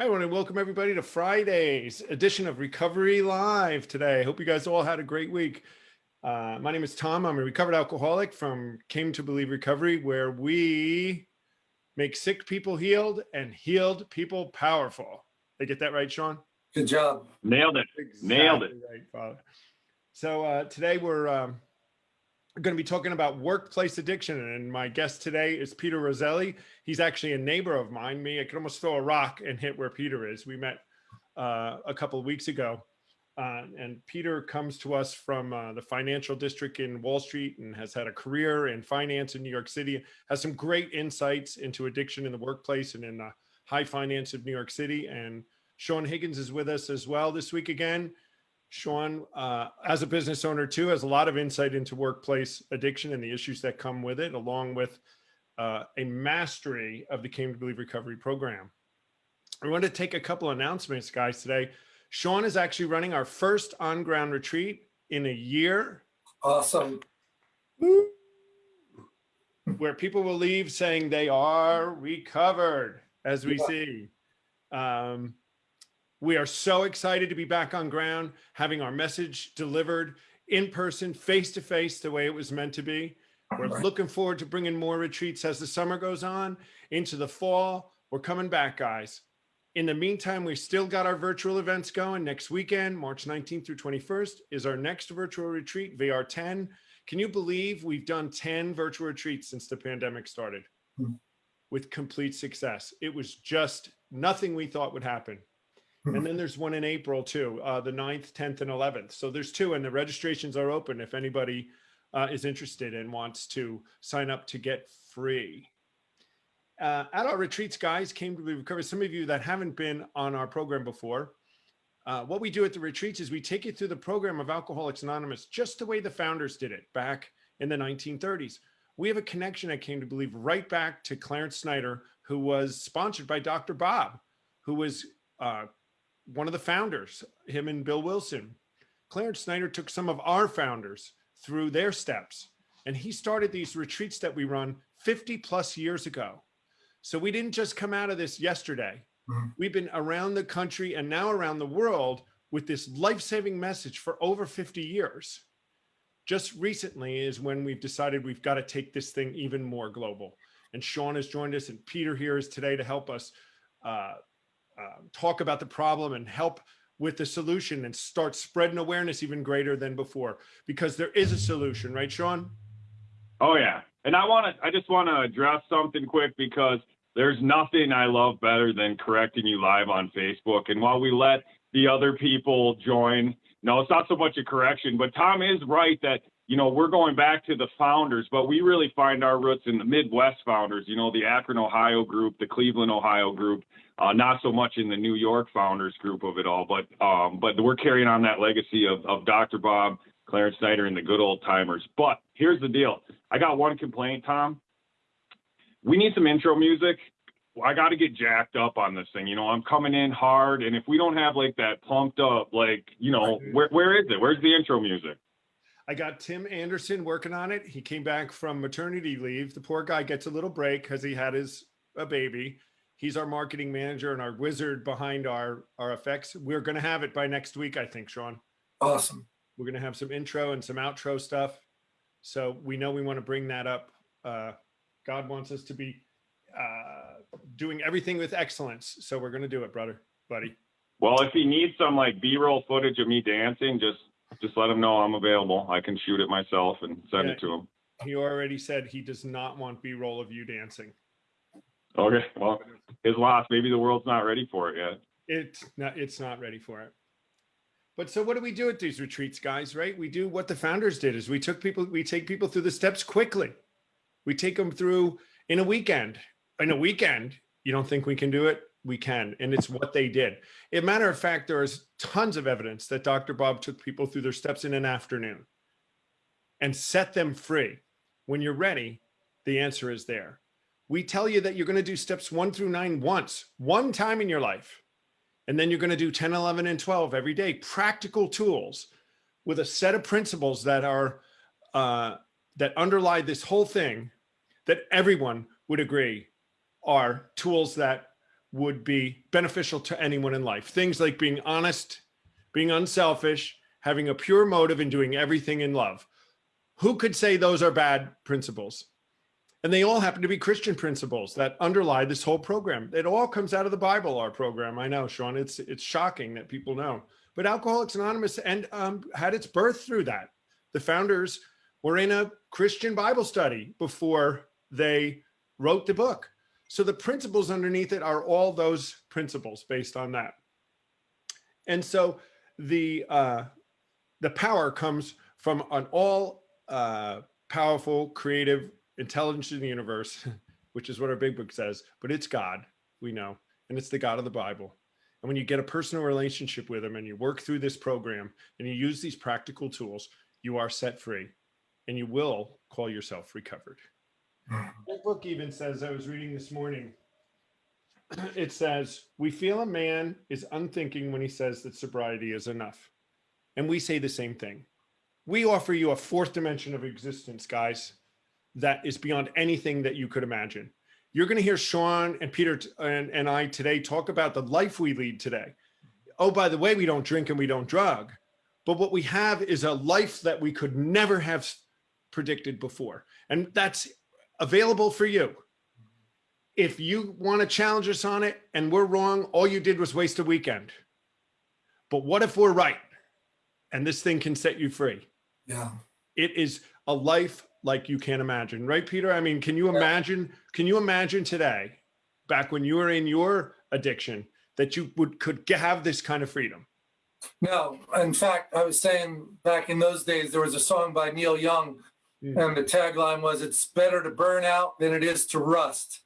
I want to welcome everybody to Friday's edition of Recovery Live today. I hope you guys all had a great week. Uh, my name is Tom. I'm a recovered alcoholic from Came to Believe Recovery, where we make sick people healed and healed people powerful. Did I get that right, Sean? Good job. Nailed it. Exactly Nailed it. Right, Father. So uh, today we're um, going to be talking about workplace addiction. And my guest today is Peter Roselli. He's actually a neighbor of mine. Me, I could almost throw a rock and hit where Peter is. We met uh, a couple of weeks ago. Uh, and Peter comes to us from uh, the financial district in Wall Street and has had a career in finance in New York City, has some great insights into addiction in the workplace and in the high finance of New York City. And Sean Higgins is with us as well this week again. Sean, uh, as a business owner too, has a lot of insight into workplace addiction and the issues that come with it, along with uh, a mastery of the Came to Believe Recovery Program. I want to take a couple announcements, guys, today. Sean is actually running our first on-ground retreat in a year. Awesome. Where people will leave saying they are recovered, as we Yeah. see. Um, we are so excited to be back on ground, having our message delivered in person, face to face, the way it was meant to be. We're Right. looking forward to bringing more retreats as the summer goes on into the fall. We're coming back, guys. In the meantime, we still got our virtual events going. Next weekend, March 19th through 21st, is our next virtual retreat, VR10. Can you believe we've done 10 virtual retreats since the pandemic started Hmm. with complete success? It was just nothing we thought would happen. Hmm. And then there's one in April too, uh, the 9th, 10th, and 11th. So there's two and the registrations are open if anybody uh, is interested and wants to sign up to get free. Uh, at our retreats, guys, came to recover. Some of you that haven't been on our program before, uh, what we do at the retreats is we take you through the program of Alcoholics Anonymous, just the way the founders did it back in the 1930s. We have a connection that came to believe right back to Clarence Snyder, who was sponsored by Dr. Bob, who was uh, one of the founders, him and Bill Wilson. Clarence Snyder took some of our founders through their steps, and he started these retreats that we run 50 plus years ago. So we didn't just come out of this yesterday. Mhm. We've been around the country and now around the world with this life-saving message for over 50 years. Just recently is when we've decided we've got to take this thing even more global. And Sean has joined us and Peter here is today to help us uh, uh, talk about the problem and help with the solution and start spreading awareness even greater than before because there is a solution, right, Sean? Oh yeah. And I want to, I just want to address something quick because there's nothing I love better than correcting you live on Facebook. And while we let the other people join, no, it's not so much a correction, but Tom is right that, you know, we're going back to the founders, but we really find our roots in the Midwest founders, you know, the Akron, Ohio group, the Cleveland, Ohio group, uh, not so much in the New York founders group of it all, but, um, but we're carrying on that legacy of, of Dr. Bob, Clarence Snyder, and the good old timers. But here's the deal. I got one complaint, Tom. We need some intro music. I got to get jacked up on this thing. You know, I'm coming in hard, and if we don't have like that pumped up, like, you know, where where is it? Where's the intro music? I got Tim Anderson working on it. He came back from maternity leave. The poor guy gets a little break because he had his a baby. He's our marketing manager and our wizard behind our our effects. We're gonna have it by next week, I think, Sean. Awesome. We're gonna have some intro and some outro stuff. So we know we want to bring that up. Uh, God wants us to be uh, doing everything with excellence. So we're gonna do it, brother, buddy. Well, if he needs some like B-roll footage of me dancing, just just let him know I'm available. I can shoot it myself and send Yeah. it to him. He already said he does not want B-roll of you dancing. Okay. Well, his loss. Maybe the world's not ready for it yet. It's not, it's not ready for it. But so what do we do at these retreats, guys, right? We do what the founders did is we took people, we take people through the steps quickly. We take them through in a weekend. In a weekend, you don't think we can do it? We can. And it's what they did. As a matter of fact, there is tons of evidence that Dr. Bob took people through their steps in an afternoon and set them free. When you're ready, the answer is there. We tell you that you're going to do steps one through nine once, one time in your life. And then you're going to do 10, 11, and 12 every day, practical tools with a set of principles that are, uh, that underlie this whole thing that everyone would agree are tools that would be beneficial to anyone in life. Things like being honest, being unselfish, having a pure motive and doing everything in love. Who could say those are bad principles? And they all happen to be Christian principles that underlie this whole program. It all comes out of the Bible, our program. I know, Sean, it's it's shocking that people know. But Alcoholics Anonymous and um, had its birth through that. The founders were in a Christian Bible study before they wrote the book. So the principles underneath it are all those principles based on that. And so the uh, the power comes from an all uh, powerful, creative, intelligence in the universe, which is what our big book says, but it's God, we know, and it's the God of the Bible. And when you get a personal relationship with him and you work through this program and you use these practical tools, you are set free and you will call yourself recovered. That book even says, I was reading this morning, it says, we feel a man is unthinking when he says that sobriety is enough. And we say the same thing. We offer you a fourth dimension of existence, guys, that is beyond anything that you could imagine. You're going to hear Sean and Peter and, and I today talk about the life we lead today. Oh, by the way, we don't drink and we don't drug. But what we have is a life that we could never have predicted before. And that's available for you. If you want to challenge us on it and we're wrong, all you did was waste a weekend. But what if we're right? And this thing can set you free. Yeah. It is a life like you can't imagine, right, Peter? I mean, can you imagine? Can you imagine today, back when you were in your addiction, that you would could have this kind of freedom? No, in fact, I was saying back in those days, there was a song by Neil Young. And the tagline was, It's better to burn out than it is to rust.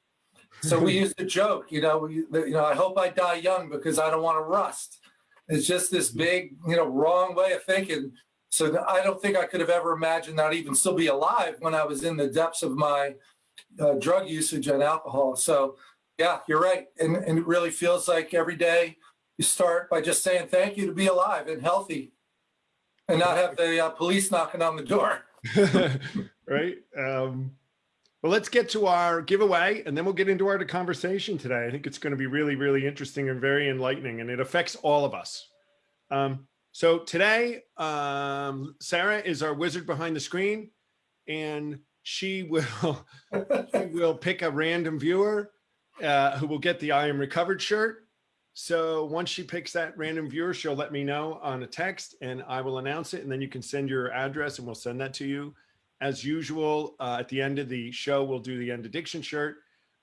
So we used to joke, you know, we, you know, I hope I die young because I don't want to rust. It's just this big, you know, wrong way of thinking. So I don't think I could have ever imagined I'd even still be alive when I was in the depths of my uh, drug usage and alcohol. So, yeah, you're right. And, and it really feels like every day you start by just saying thank you to be alive and healthy and not have the uh, police knocking on the door. right? Um, well, let's get to our giveaway and then we'll get into our conversation today. I think it's going to be really, really interesting and very enlightening, and it affects all of us. Um, so today, um, Sarah is our wizard behind the screen, and she will she will pick a random viewer uh, who will get the I am recovered shirt. So once she picks that random viewer, she'll let me know on a text and I will announce it. And then you can send your address and we'll send that to you. As usual, uh, at the end of the show, we'll do the end addiction shirt.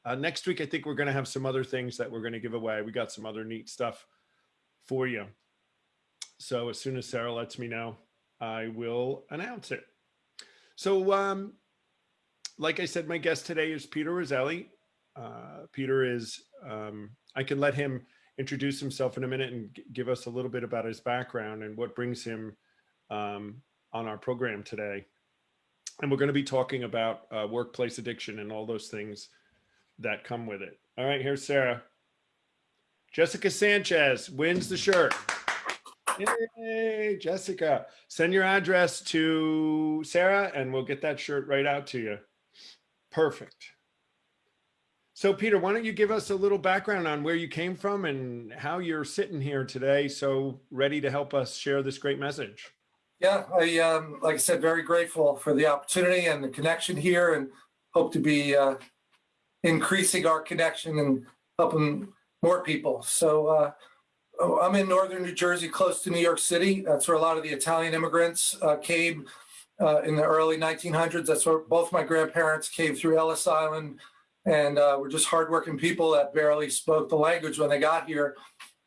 Uh, next week, I think we're going to have some other things that we're going to give away. We got some other neat stuff for you. So as soon as Sarah lets me know, I will announce it. So, um, like I said, my guest today is Peter Roselli. Uh, Peter is, um, I can let him introduce himself in a minute and give us a little bit about his background and what brings him um, on our program today. And we're going to be talking about uh, workplace addiction and all those things that come with it. All right, here's Sarah. Jessica Sanchez wins the shirt. Yay, Jessica. Send your address to Sarah and we'll get that shirt right out to you. Perfect. So Peter, why don't you give us a little background on where you came from and how you're sitting here today so ready to help us share this great message? Yeah, I, um, like I said, very grateful for the opportunity and the connection here and hope to be uh, increasing our connection and helping more people. So uh, oh, I'm in northern New Jersey, close to New York City. That's where a lot of the Italian immigrants uh, came uh, in the early 1900s. That's where both my grandparents came through Ellis Island and uh, were just hardworking people that barely spoke the language when they got here.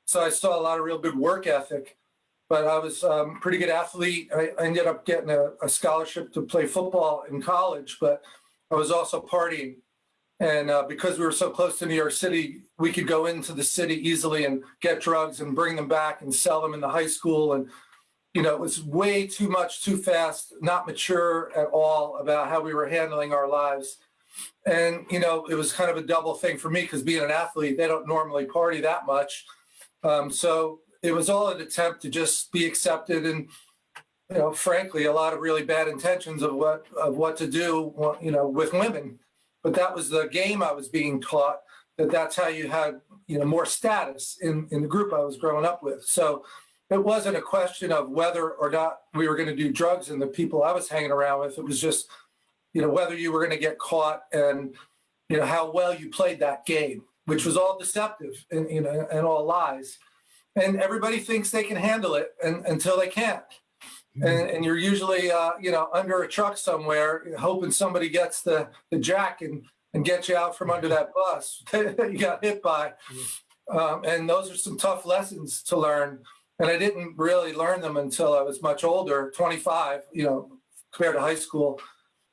So I saw a lot of real good work ethic but I was um, a pretty good athlete. I I ended up getting a, a scholarship to play football in college, but I was also partying. And uh, because we were so close to New York City, we could go into the city easily and get drugs and bring them back and sell them in the high school. And, you know, it was way too much, too fast, not mature at all about how we were handling our lives. And, you know, it was kind of a double thing for me because being an athlete, they don't normally party that much. Um, so it was all an attempt to just be accepted and you know frankly a lot of really bad intentions of what of what to do you know with women but that was the game i was being taught that that's how you had, you know, more status in, in the group I was growing up with. So it wasn't a question of whether or not we were going to do drugs and the people I was hanging around with. It was just, you know, whether you were going to get caught and, you know, how well you played that game, which was all deceptive and, you know, and all lies. And everybody thinks they can handle it and, until they can't. And, and you're usually, uh, you know, under a truck somewhere, hoping somebody gets the, the jack and, and gets you out from under that bus that you got hit by. Um, and those are some tough lessons to learn. And I didn't really learn them until I was much older, 25, you know, compared to high school.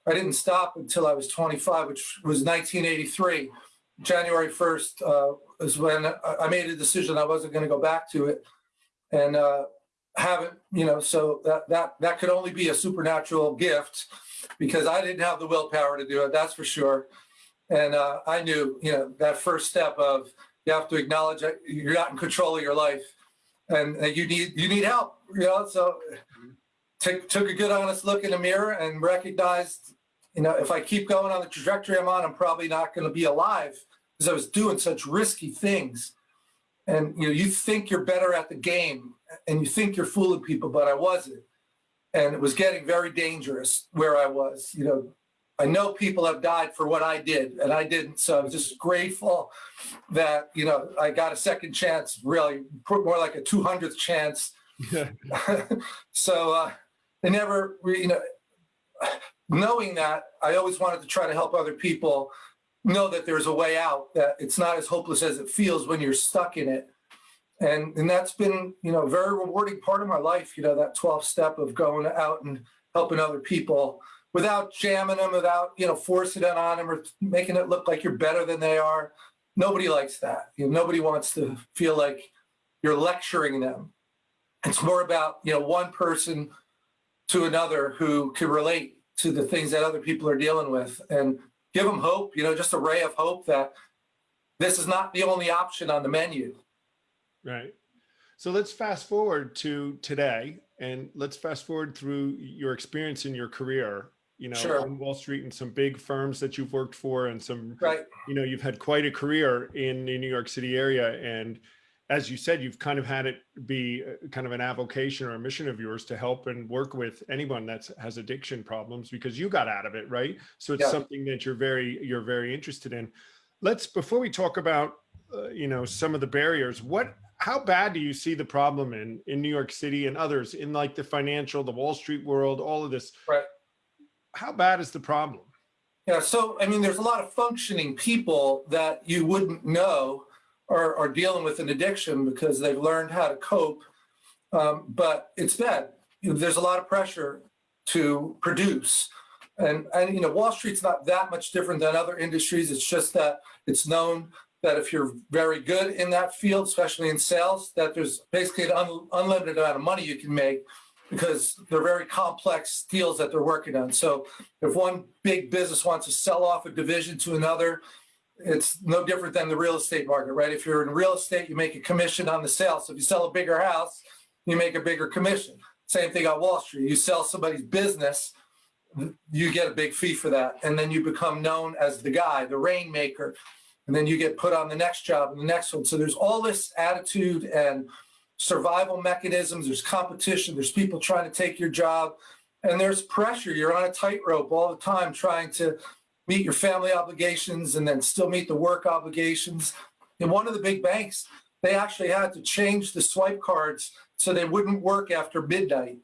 I didn't stop until I was 25, which was 1983. January 1st uh, is when I made a decision I wasn't going to go back to it. And uh, haven't, you know, so that, that, that could only be a supernatural gift because I didn't have the willpower to do it, that's for sure. And uh, I knew, you know, that first step of you have to acknowledge that you're not in control of your life and that you need, you need help, you know, so took, took a good honest look in the mirror and recognized, you know, if I keep going on the trajectory I'm on, I'm probably not going to be alive because I was doing such risky things. And, you know, you think you're better at the game and you think you're fooling people, but I wasn't. And it was getting very dangerous where I was. You know, I know people have died for what I did, and I didn't. So I'm just grateful that, you know, I got a second chance, really, more like a 200th chance. so uh, they never, you know, knowing that, I always wanted to try to help other people know that there's a way out, that it's not as hopeless as it feels when you're stuck in it. And and that's been you know a very rewarding part of my life you know that 12th step of going out and helping other people without jamming them without you know forcing it on them or making it look like you're better than they are. Nobody likes that. You know nobody wants to feel like you're lecturing them. It's more about you know one person to another who can relate to the things that other people are dealing with and give them hope you know just a ray of hope that this is not the only option on the menu Right. So let's fast forward to today and let's fast forward through your experience in your career, you know, Sure. on Wall Street and some big firms that you've worked for and some, right you know, you've had quite a career in the New York City area. And as you said, you've kind of had it be uh, kind of an avocation or a mission of yours to help and work with anyone that has addiction problems because you got out of it, right? So it's Yeah. something that you're very, you're very interested in. Let's, before we talk about, uh, you know, some of the barriers, what, how bad do you see the problem in, in New York City and others in like the financial, the Wall Street world, all of this? Right. How bad is the problem? Yeah, so I mean, there's a lot of functioning people that you wouldn't know are, are dealing with an addiction because they've learned how to cope. Um, but it's bad. You know, there's a lot of pressure to produce. And, and, you know, Wall Street's not that much different than other industries. It's just that it's known that if you're very good in that field, especially in sales, that there's basically an un- unlimited amount of money you can make because they're very complex deals that they're working on. So if one big business wants to sell off a division to another, it's no different than the real estate market, right? If you're in real estate, you make a commission on the sale. So if you sell a bigger house, you make a bigger commission. Same thing on Wall Street. You sell somebody's business, you get a big fee for that. And then you become known as the guy, the rainmaker. And then you get put on the next job and the next one. So there's all this attitude and survival mechanisms. There's competition. There's people trying to take your job. And there's pressure. You're on a tightrope all the time trying to meet your family obligations and then still meet the work obligations. In one of the big banks, they actually had to change the swipe cards so they wouldn't work after midnight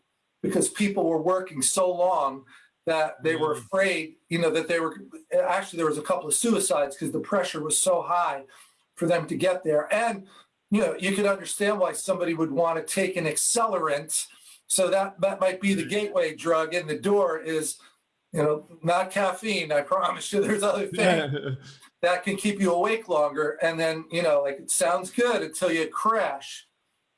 because people were working so long that they were Mm. afraid, you know, that they were actually there was a couple of suicides because the pressure was so high for them to get there. And you know, you could understand why somebody would want to take an accelerant. So that that might be the gateway drug in the door is, you know, not caffeine. I promise you, there's other things that can keep you awake longer. And then, you know, like it sounds good until you crash.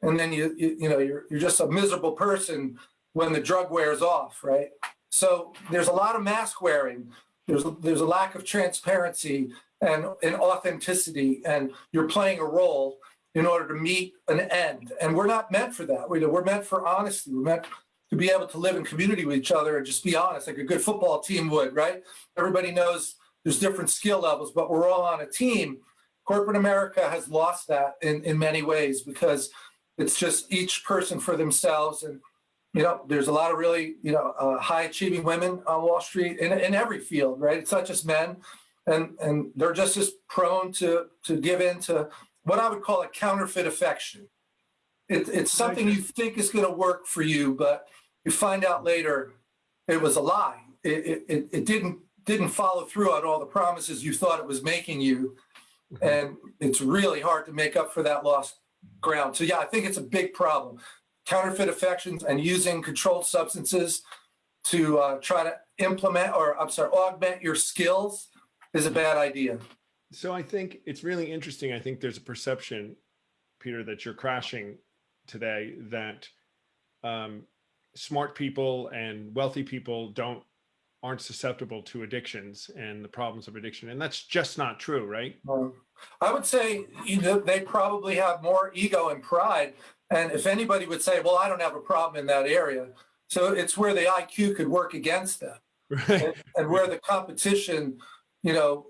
And then you, you, you know, you're, you're just a miserable person when the drug wears off, right? So there's a lot of mask wearing. There's, there's a lack of transparency and, and authenticity, and you're playing a role in order to meet an end. And we're not meant for that. We're, we're meant for honesty. We're meant to be able to live in community with each other and just be honest, like a good football team would, right? Everybody knows there's different skill levels, but we're all on a team. corporate America has lost that in, in many ways because it's just each person for themselves. And, you know, there's a lot of really, you know, uh, high achieving women on Wall Street in, in every field, right? It's not just men. And, and they're just as prone to, to give in to what I would call a counterfeit affection. It, it's something you think is going to work for you, but you find out later it was a lie. It, it, it, didn't didn't follow through on all the promises you thought it was making you. And it's really hard to make up for that lost ground. So yeah, I think it's a big problem. Counterfeit affections and using controlled substances to uh, try to implement or I'm sorry, augment your skills is a bad idea. So I think it's really interesting. I think there's a perception, Peter, that you're crashing today that um, smart people and wealthy people don't aren't susceptible to addictions and the problems of addiction. And that's just not true, right? Um, I would say you know, they probably have more ego and pride. And if anybody would say, well, I don't have a problem in that area. So it's where the IQ could work against them Right. and, and where the competition, you know,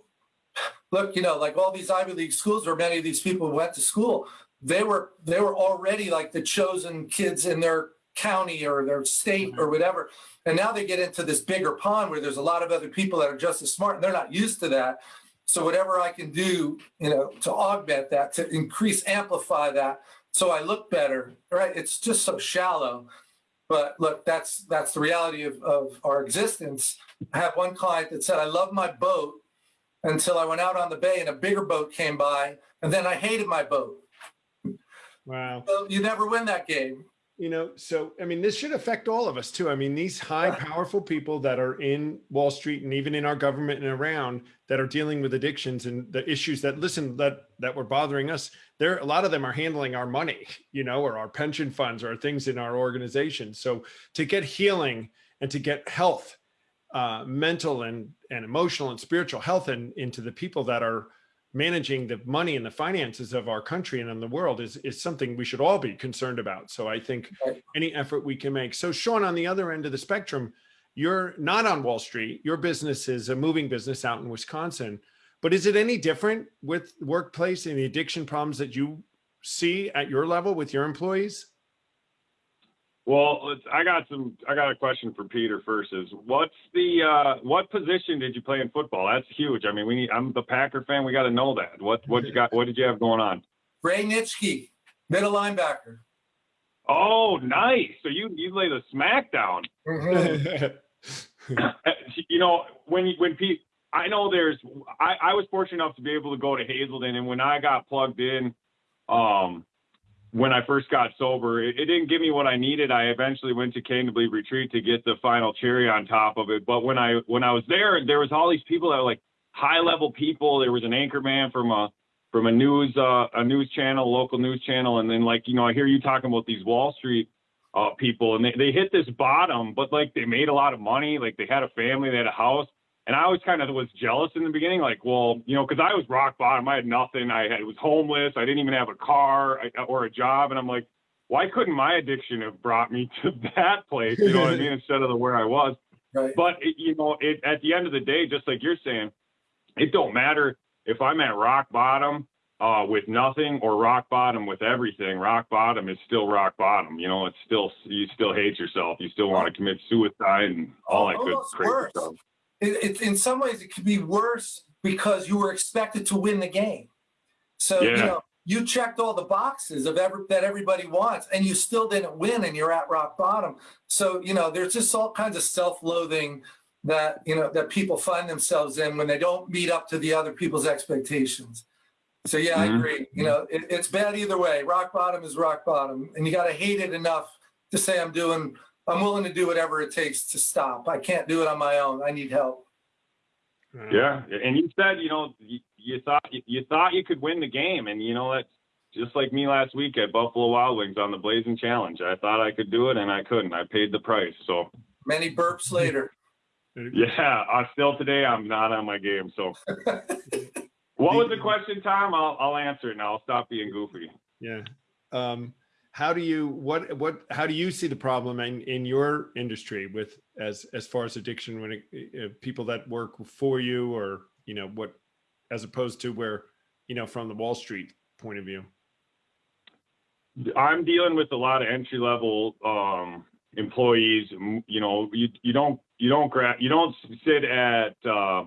look, you know, like all these Ivy League schools where many of these people went to school, they were they were already like the chosen kids in their county or their state or mm-hmm. whatever. And now they get into this bigger pond where there's a lot of other people that are just as smart and they're not used to that. So whatever I can do, you know, to augment that, to increase, amplify that, so I look better, right? It's just so shallow. But look, that's that's the reality of, of our existence. I have one client that said, I love my boat until I went out on the bay and a bigger boat came by, and then I hated my boat. Wow. So you never win that game. You know, so I mean, this should affect all of us too. I mean, these high, powerful people that are in Wall Street and even in our government and around that are dealing with addictions and the issues that listen that that were bothering us. There, a lot of them are handling our money, you know, or our pension funds or things in our organization. So to get healing and to get health, uh, mental and and emotional and spiritual health, and into the people that are managing the money and the finances of our country and in the world is, is something we should all be concerned about. So I think any effort we can make. So Sean, on the other end of the spectrum, you're not on Wall Street. Your business is a moving business out in Wisconsin. But is it any different with workplace and the addiction problems that you see at your level with your employees? Well, let's, I got some. I got a question for Peter first. Is what's the uh, what position did you play in football? That's huge. I mean, we need. I'm the Packer fan. We got to know that. What what you got? What did you have going on? Ray Nitschke, middle linebacker. Oh, nice. So you you lay the smackdown. Mhm. you know when you- when Pete. I know there's. I I was fortunate enough to be able to go to Hazelden, and when I got plugged in, um, when I first got sober, it, it didn't give me what I needed. I eventually went to Cane Retreat to get the final cherry on top of it. But when I when I was there, there was all these people that were like high level people. There was an anchor man from a from a news uh, a news channel, local news channel, and then like you know I hear you talking about these Wall Street uh, people, and they they hit this bottom, but like they made a lot of money, like they had a family, they had a house. And I always kind of was jealous in the beginning, like, well, you know, because I was rock bottom. I had nothing. I had, was homeless. I didn't even have a car or a job. And I'm like, why couldn't my addiction have brought me to that place? You know what I mean? Instead of the where I was. Right. But it, you know, it at the end of the day, just like you're saying, it don't matter if I'm at rock bottom uh, with nothing or rock bottom with everything. Rock bottom is still rock bottom. You know, it's still you still hate yourself. You still want to commit suicide and all that good crazy worse. stuff. It, it, in some ways, it could be worse because you were expected to win the game. So you know you checked all the boxes of every, that everybody wants, and you still didn't win, and you're at rock bottom. So you know there's just all kinds of self-loathing that you know that people find themselves in when they don't meet up to the other people's expectations. So yeah, I Mhm. agree. You know, it, it's bad either way. Rock bottom is rock bottom, and you got to hate it enough to say I'm doing. I'm willing to do whatever it takes to stop. I can't do it on my own. I need help. Yeah, and you said you know you, you thought you, you thought you could win the game, and you know that's just like me last week at Buffalo Wild Wings on the Blazing Challenge. I thought I could do it, and I couldn't. I paid the price. So Many burps later. yeah, uh, still today I'm not on my game. So what was the question, Tom? I'll I'll answer it now. I'll stop being goofy. Yeah. Um, how do you what what how do you see the problem in in your industry with as as far as addiction when it, uh, people that work for you or you know what as opposed to where you know, from the Wall Street point of view? I'm dealing with a lot of entry level um, employees. You know, you you don't you don't gra- you don't sit at uh,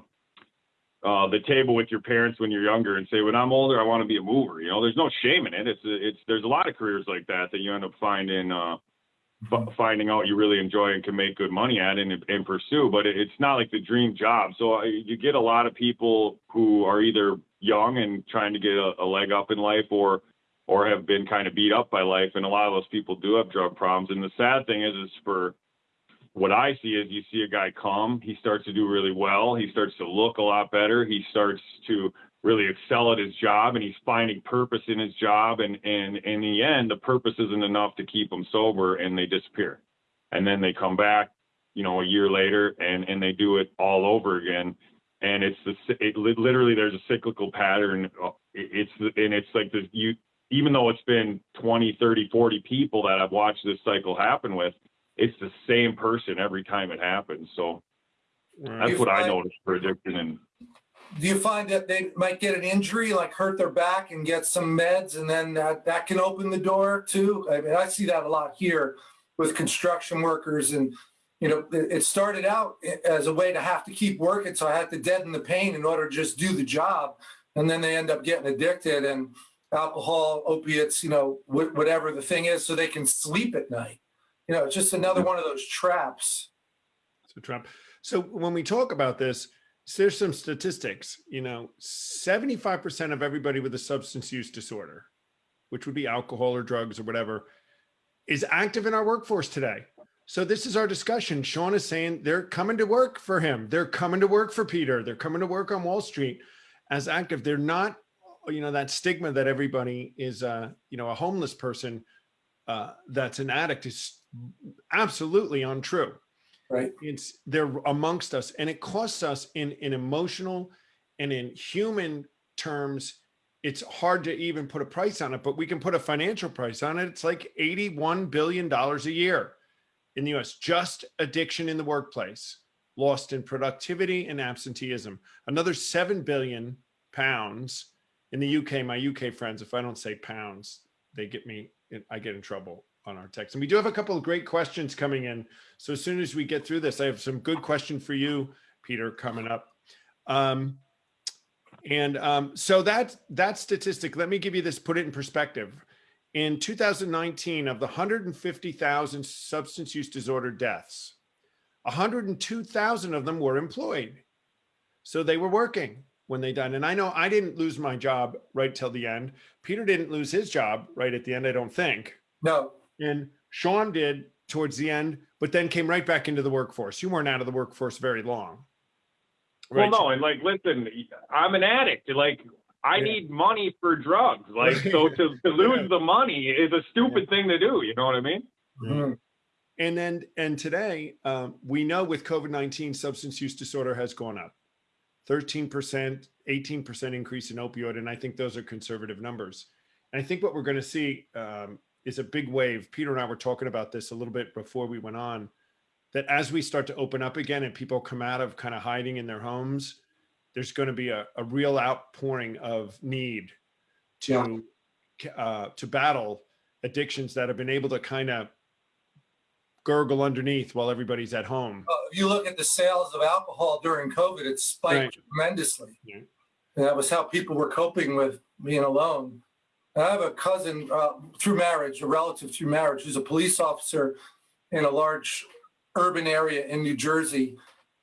uh, the table with your parents when you're younger and say, "When I'm older, I want to be a mover." You know, there's no shame in it. It's it's there's a lot of careers like that that you end up finding uh, f- finding out you really enjoy and can make good money at and, and pursue. But it, it's not like the dream job. So uh, you get a lot of people who are either young and trying to get a, a leg up in life, or or have been kind of beat up by life. And a lot of those people do have drug problems. And the sad thing is, is for what I see is you see a guy come, he starts to do really well. He starts to look a lot better. He starts to really excel at his job and he's finding purpose in his job. And, and in the end, the purpose isn't enough to keep them sober and they disappear. And then they come back, you know, a year later and, and they do it all over again. And it's the, it literally, there's a cyclical pattern. Uh, It's, and it's like this, you, even though it's been 20, 30, 40 people that I've watched this cycle happen with, it's the same person every time it happens. So that's You what I find- noticed for addiction. And Do you find that they might get an injury, like hurt their back and get some meds, and then that, that can open the door too? I mean, I see that a lot here with construction workers and, you know, it, it started out as a way to have to keep working, so I had to deaden the pain in order to just do the job. And then they end up getting addicted and alcohol, opiates, you know, whatever the thing is, so they can sleep at night. You know, it's just another one of those traps. So Trump. So when we talk about this, there's some statistics. You know, 75% of everybody with a substance use disorder, which would be alcohol or drugs or whatever, is active in our workforce today. So this is our discussion. Sean is saying they're coming to work for him. They're coming to work for Peter. They're coming to work on Wall Street as active. They're not, you know, that stigma that everybody is, uh, you know, a homeless person uh, that's an addict is absolutely untrue. Right. it's they're amongst us and it costs us in in emotional and in human terms it's hard to even put a price on it but we can put a financial price on it. It's like 81 billion dollars a year in the US just addiction in the workplace lost in productivity and absenteeism. Another 7 billion pounds in the UK my UK friends if I don't say pounds they get me I get in trouble on our text and we do have a couple of great questions coming in so as soon as we get through this, I have some good question for you, Peter, coming up. Um, and um, so that that statistic, let me give you this, put it in perspective. In 2019, of the 150,000 substance use disorder deaths, 102,000 of them were employed. So they were working when they died. And I know I didn't lose my job right till the end. Peter didn't lose his job right at the end, I don't think. No, And Sean did towards the end, but then came right back into the workforce. You weren't out of the workforce very long. well, no, and like, listen, I'm an addict. Like, I Yeah. need money for drugs. Like, so to, to lose the money is a stupid thing to do. You know what I mean? Mhm. And then, and today, um, we know with COVID 19, substance use disorder has gone up 13%, 18% increase in opioid. And I think those are conservative numbers. And I think what we're going to see um, is a big wave. Peter and I were talking about this a little bit before we went on that as we start to open up again and people come out of kind of hiding in their homes, there's going to be a, a real outpouring of need to uh, to battle addictions that have been able to kind of gurgle underneath while everybody's at home. Uh, if you look at the sales of alcohol during COVID, it spiked Right. tremendously. Yeah. And that was how people were coping with being alone. I have a cousin uh, through marriage, a relative through marriage, who's a police officer in a large urban area in New Jersey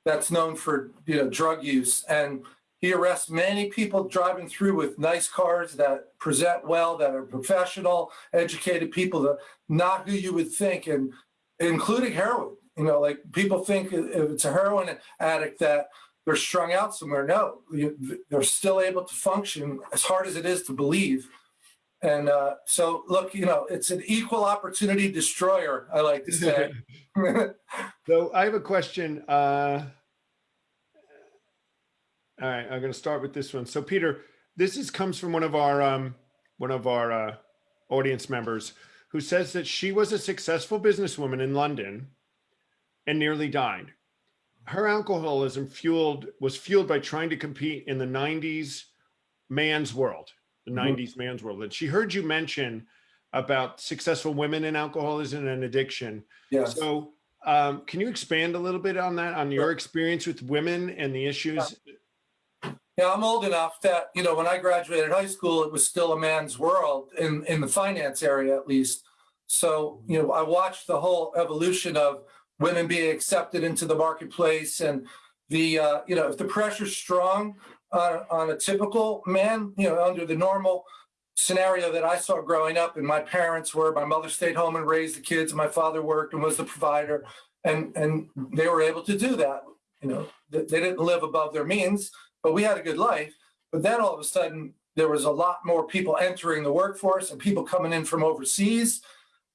that's known for you know drug use. And he arrests many people driving through with nice cars that present well, that are professional, educated people, that not who you would think, and including heroin. You know, like people think if it's a heroin addict that they're strung out somewhere. No, they're still able to function as hard as it is to believe. And uh, so, look, you know, it's an equal opportunity destroyer, I like to say. So I have a question. Uh, all right, I'm going to start with this one. So Peter, this is comes from one of our um, one of our uh, audience members who says that she was a successful businesswoman in London and nearly died. Her alcoholism fueled was fueled by trying to compete in the 90s man's world, the Mhm. 90s man's world. And she heard you mention about successful women in alcoholism and addiction. Yes. So um, can you expand a little bit on that, on your experience with women and the issues? Yeah, I'm old enough that, you know, when I graduated high school, it was still a man's world in, in the finance area at least. So, you know, I watched the whole evolution of women being accepted into the marketplace and the, uh, you know, if the pressure's strong on, on a typical man, you know, under the normal scenario that I saw growing up and my parents were, my mother stayed home and raised the kids and my father worked and was the provider. And, and they were able to do that. You know, they, didn't live above their means but we had a good life. But then all of a sudden, there was a lot more people entering the workforce and people coming in from overseas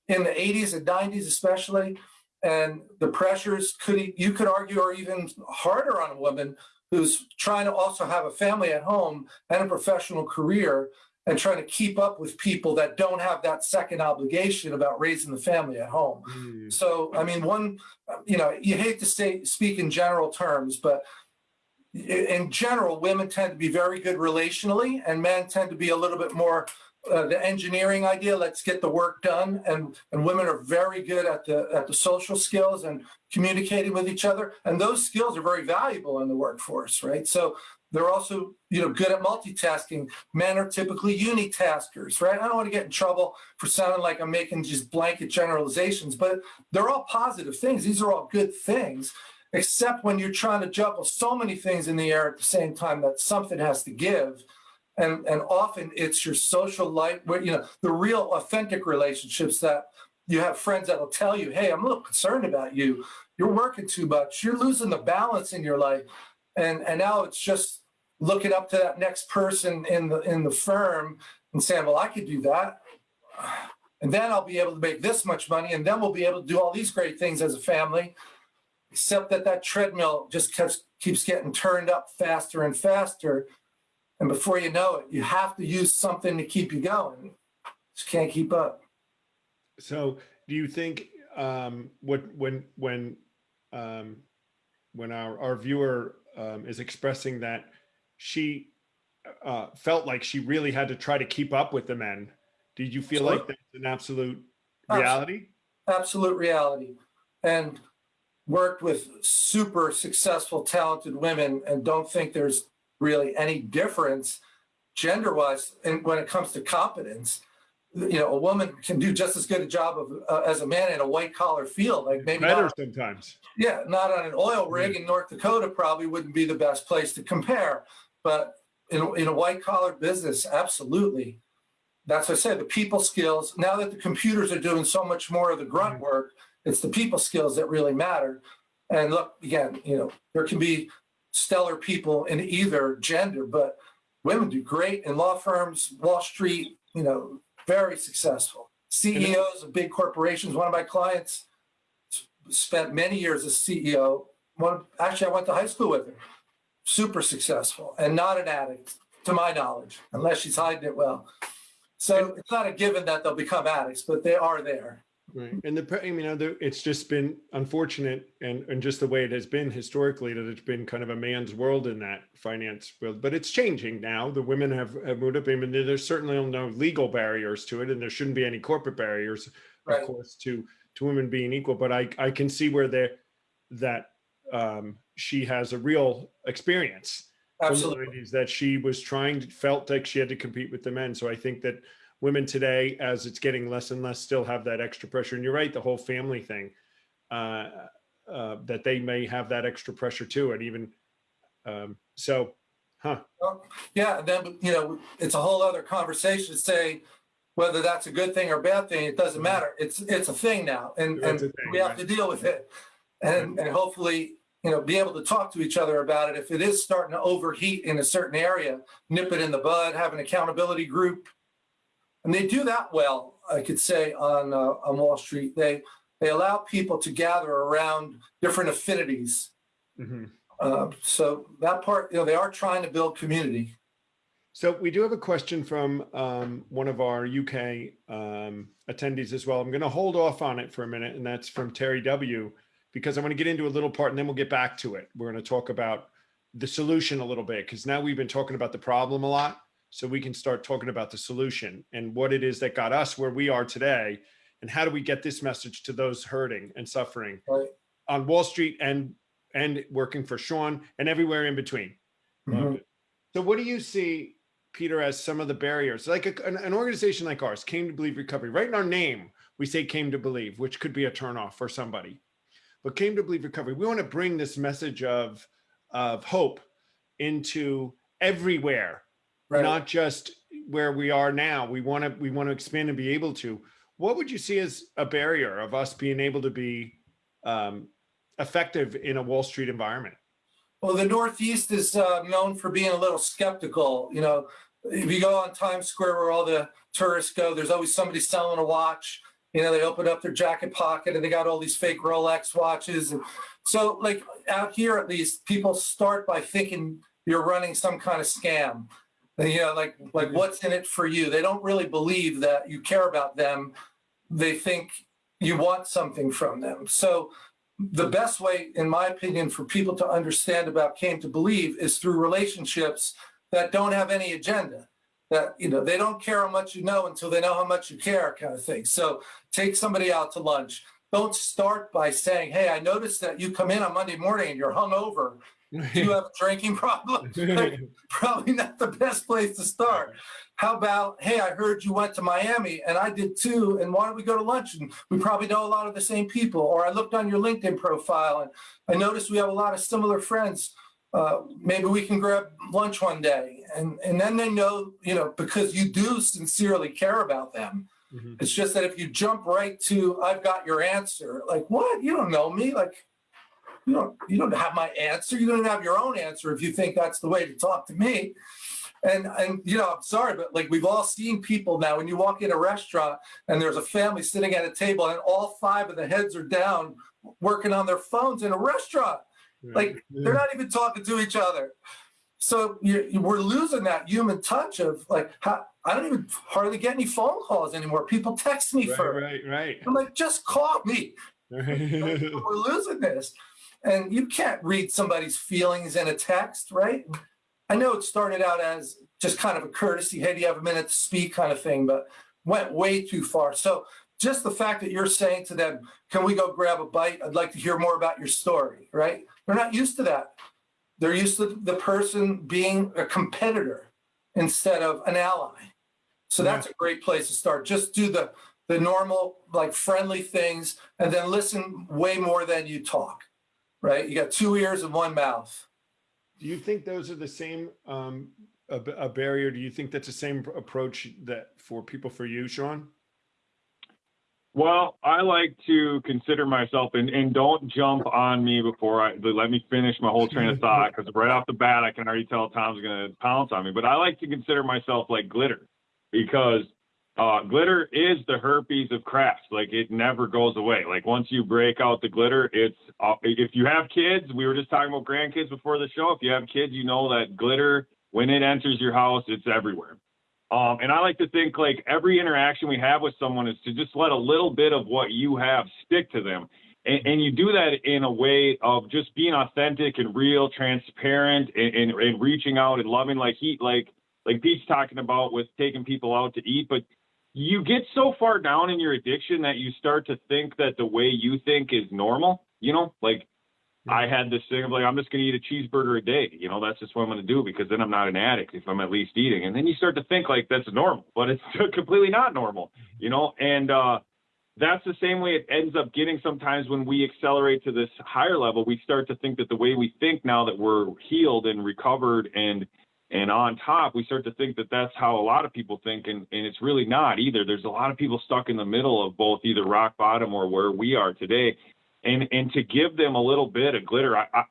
in the 80s and 90s, especially. And the pressures could, you could argue, are even harder on a woman who's trying to also have a family at home and a professional career and trying to keep up with people that don't have that second obligation about raising the family at home. Hmm. So, I mean, one, you know, you hate to say, speak in general terms, but in general, women tend to be very good relationally and men tend to be a little bit more uh, the engineering idea, let's get the work done. And, and women are very good at the, at the social skills and communicating with each other. And those skills are very valuable in the workforce, right? So they're also, you know, good at multitasking. Men are typically unitaskers, right? I don't want to get in trouble for sounding like I'm making just blanket generalizations, but they're all positive things. These are all good things, except when you're trying to juggle so many things in the air at the same time that something has to give. And, and often it's your social life, where, you know, the real authentic relationships that you have friends that will tell you, hey, I'm a little concerned about you. You're working too much. You're losing the balance in your life. And, and now it's just looking up to that next person in the, in the firm and saying, well, I could do that. And then I'll be able to make this much money. And then we'll be able to do all these great things as a family. Except that that treadmill just keeps, keeps getting turned up faster and faster. And before you know it, you have to use something to keep you going. Just can't keep up. So do you think um, what when when um, when our our viewer um, is expressing that she uh, felt like she really had to try to keep up with the men? Did you feel like that's an absolute reality? absolute reality and worked with super successful talented women and don't think there's really any difference gender wise and when it comes to competence you know a woman can do just as good a job of uh, as a man in a white collar field like maybe Better not, sometimes. yeah not on an oil rig in north dakota probably wouldn't be the best place to compare but in, in a white collar business absolutely that's what I said, the people skills. Now that the computers are doing so much more of the grunt work, it's the people skills that really matter. And look, again, you know, there can be stellar people in either gender, but women do great in law firms, Wall Street, you know, very successful. CEOs of big corporations. One of my clients spent many years as CEO. One, actually, I went to high school with her. Super successful and not an addict, to my knowledge, unless she's hiding it well. So it's not a given that they'll become addicts, but they are there. Right. And the, I mean, it's just been unfortunate and, and just the way it has been historically that it's been kind of a man's world in that finance world, but it's changing now. The women have, have moved up. I mean, there's certainly no legal barriers to it and there shouldn't be any corporate barriers, Right. of course, to, to women being equal, but I, I can see where there, that um, she has a real experience Absolutely. 90s that she was trying felt like she had to compete with the men so i think that women today as it's getting less and less still have that extra pressure and you're right the whole family thing uh, uh, that they may have that extra pressure too and even um, so huh Yeah, and then, you know, it's a whole other conversation to say whether that's a good thing or a bad thing. It doesn't matter. It's, it's a thing now and, and thing, we have right. to deal with it. And, and hopefully, you know, be able to talk to each other about it. If it is starting to overheat in a certain area, nip it in the bud, have an accountability group. And they do that well, I could say, on, uh, on Wall Street. They, they allow people to gather around different affinities. Mhm. Uh, so that part, you know, they are trying to build community. so we do have a question from um, one of our uk um, attendees as well i'm going to hold off on it for a minute and that's from terry w because i want to get into a little part and then we'll get back to it we're going to talk about the solution a little bit because now we've been talking about the problem a lot so we can start talking about the solution and what it is that got us where we are today and how do we get this message to those hurting and suffering Right. on Wall Street and and working for Sean and everywhere in between. Mhm. So what do you see, Peter, as some of the barriers? Like a, an, an organization like ours, Came to Believe Recovery, right in our name, we say Came to Believe, which could be a turnoff for somebody. But Came to Believe Recovery, we want to bring this message of, of hope into everywhere, Right. not just where we are now. We want to we want to expand and be able to. What would you see as a barrier of us being able to be um, effective in a Wall Street environment? Well, the Northeast is uh, known for being a little skeptical. You know, if you go on Times Square where all the tourists go, there's always somebody selling a watch. You know, they open up their jacket pocket and they got all these fake Rolex watches. And so, like out here, at least, people start by thinking you're running some kind of scam. Know, like like mm-hmm. what's in it for you? They don't really believe that you care about them. They think you want something from them. So the best way, in my opinion, for people to understand about came to believe is through relationships that don't have any agenda. That you know they don't care how much you know until they know how much you care, kind of thing. So take somebody out to lunch. Don't start by saying, "Hey, I noticed that you come in on Monday morning and you're hungover. Do you have a drinking problem?" Like, probably not the best place to start. How about, hey, I heard you went to Miami and I did too, and why don't we go to lunch? And we probably know a lot of the same people. Or I looked on your LinkedIn profile and I noticed we have a lot of similar friends. Uh, maybe we can grab lunch one day. And, and then they know, you know, because you do sincerely care about them. Mhm. It's just that if you jump right to, I've got your answer, like, what? You don't know me. Like, you don't, you don't have my answer. You don't have your own answer if you think that's the way to talk to me. And, and, you know, I'm sorry, but like we've all seen people now, when you walk in a restaurant and there's a family sitting at a table and all five of the heads are down working on their phones in a restaurant. Like they're not even talking to each other. So you, you- we're losing that human touch of like, how, I don't even hardly get any phone calls anymore. People text me right, first. right, right. I'm like, just call me. We're losing this. And you can't read somebody's feelings in a text, right? I know it started out as just kind of a courtesy, hey, do you have a minute to speak kind of thing, but went way too far. So just the fact that you're saying to them, can we go grab a bite? I'd like to hear more about your story, right? They're not used to that. They're used to the person being a competitor instead of an ally. So that's a great place to start. Just do the the normal, like friendly things, and then listen way more than you talk. Right? You got two ears and one mouth. Do you think those are the same, um, a, b- a barrier? Do you think that's the same approach that for people for you, Sean? Well, I like to consider myself, and, and don't jump on me before I let me finish my whole train of thought, because right off the bat, I can already tell Tom's going to pounce on me. But I like to consider myself like glitter, because uh, glitter is the herpes of crafts. Like it never goes away. Like once you break out the glitter, it's uh, if you have kids. We were just talking about grandkids before the show. If you have kids, you know that glitter when it enters your house, it's everywhere. Um, and I like to think like every interaction we have with someone is to just let a little bit of what you have stick to them. And, and you do that in a way of just being authentic and real, transparent, and, and, and reaching out and loving, like he, like, like Pete's talking about with taking people out to eat. But you get so far down in your addiction that you start to think that the way you think is normal. You know, like I had this thing of like, I'm just going to eat a cheeseburger a day. You know, that's just what I'm going to do because then I'm not an addict if I'm at least eating. And then you start to think like that's normal, but it's completely not normal, you know? And, uh, that's the same way it ends up getting sometimes when we accelerate to this higher level. We start to think that the way we think now that we're healed and recovered and, and on top, we start to think that that's how a lot of people think. And, and it's really not either. There's a lot of people stuck in the middle of both either rock bottom or where we are today and and to give them a little bit of glitter. I,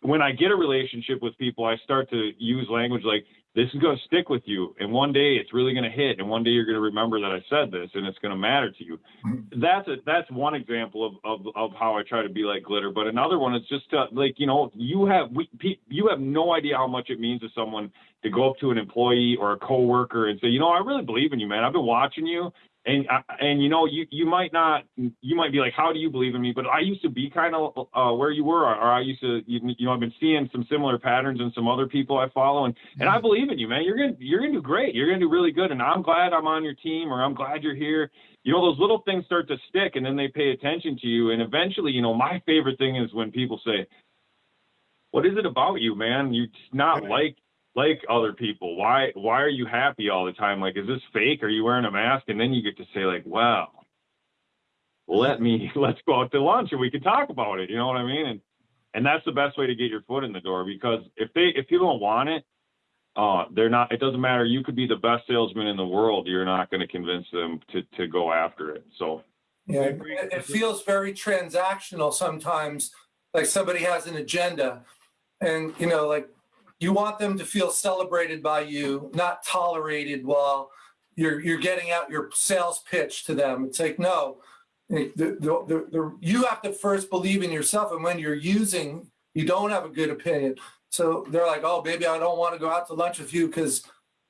when I get a relationship with people, I start to use language like this is going to stick with you, and one day it's really going to hit, and one day you're going to remember that I said this, and it's going to matter to you. Mm-hmm. That's a that's one example of, of of how I try to be like glitter. But another one is just to, like you know you have we you have no idea how much it means to someone to go up to an employee or a coworker and say, you know, I really believe in you, man. I've been watching you and and you know you you might not you might be like how do you believe in me? But i used to be kind of uh, where you were or i used to you, you know i've been seeing some similar patterns in some other people i follow and and i believe in you man. You're gonna you're gonna do great. You're gonna do really good and i'm glad i'm on your team or i'm glad you're here. You know those little things start to stick and then they pay attention to you and eventually you know my favorite thing is when people say what is it about you man? You're not like like other people? Why why are you happy all the time? Like is this fake? Are you wearing a mask? And then you get to say like wow let me let's go out to lunch and we can talk about it. You know what i mean? And and that's the best way to get your foot in the door because if they if people don't want it uh they're not it doesn't matter. You could be the best salesman in the world. You're not going to convince them to to go after it. So Yeah, it it feels very transactional sometimes, like somebody has an agenda. And, you know, like you want them to feel celebrated by you, not tolerated while you're, you're getting out your sales pitch to them. It's like, no, the, the, the, you have to first believe in yourself. And when you're using, you don't have a good opinion. So they're like, oh, baby, I don't want to go out to lunch with you because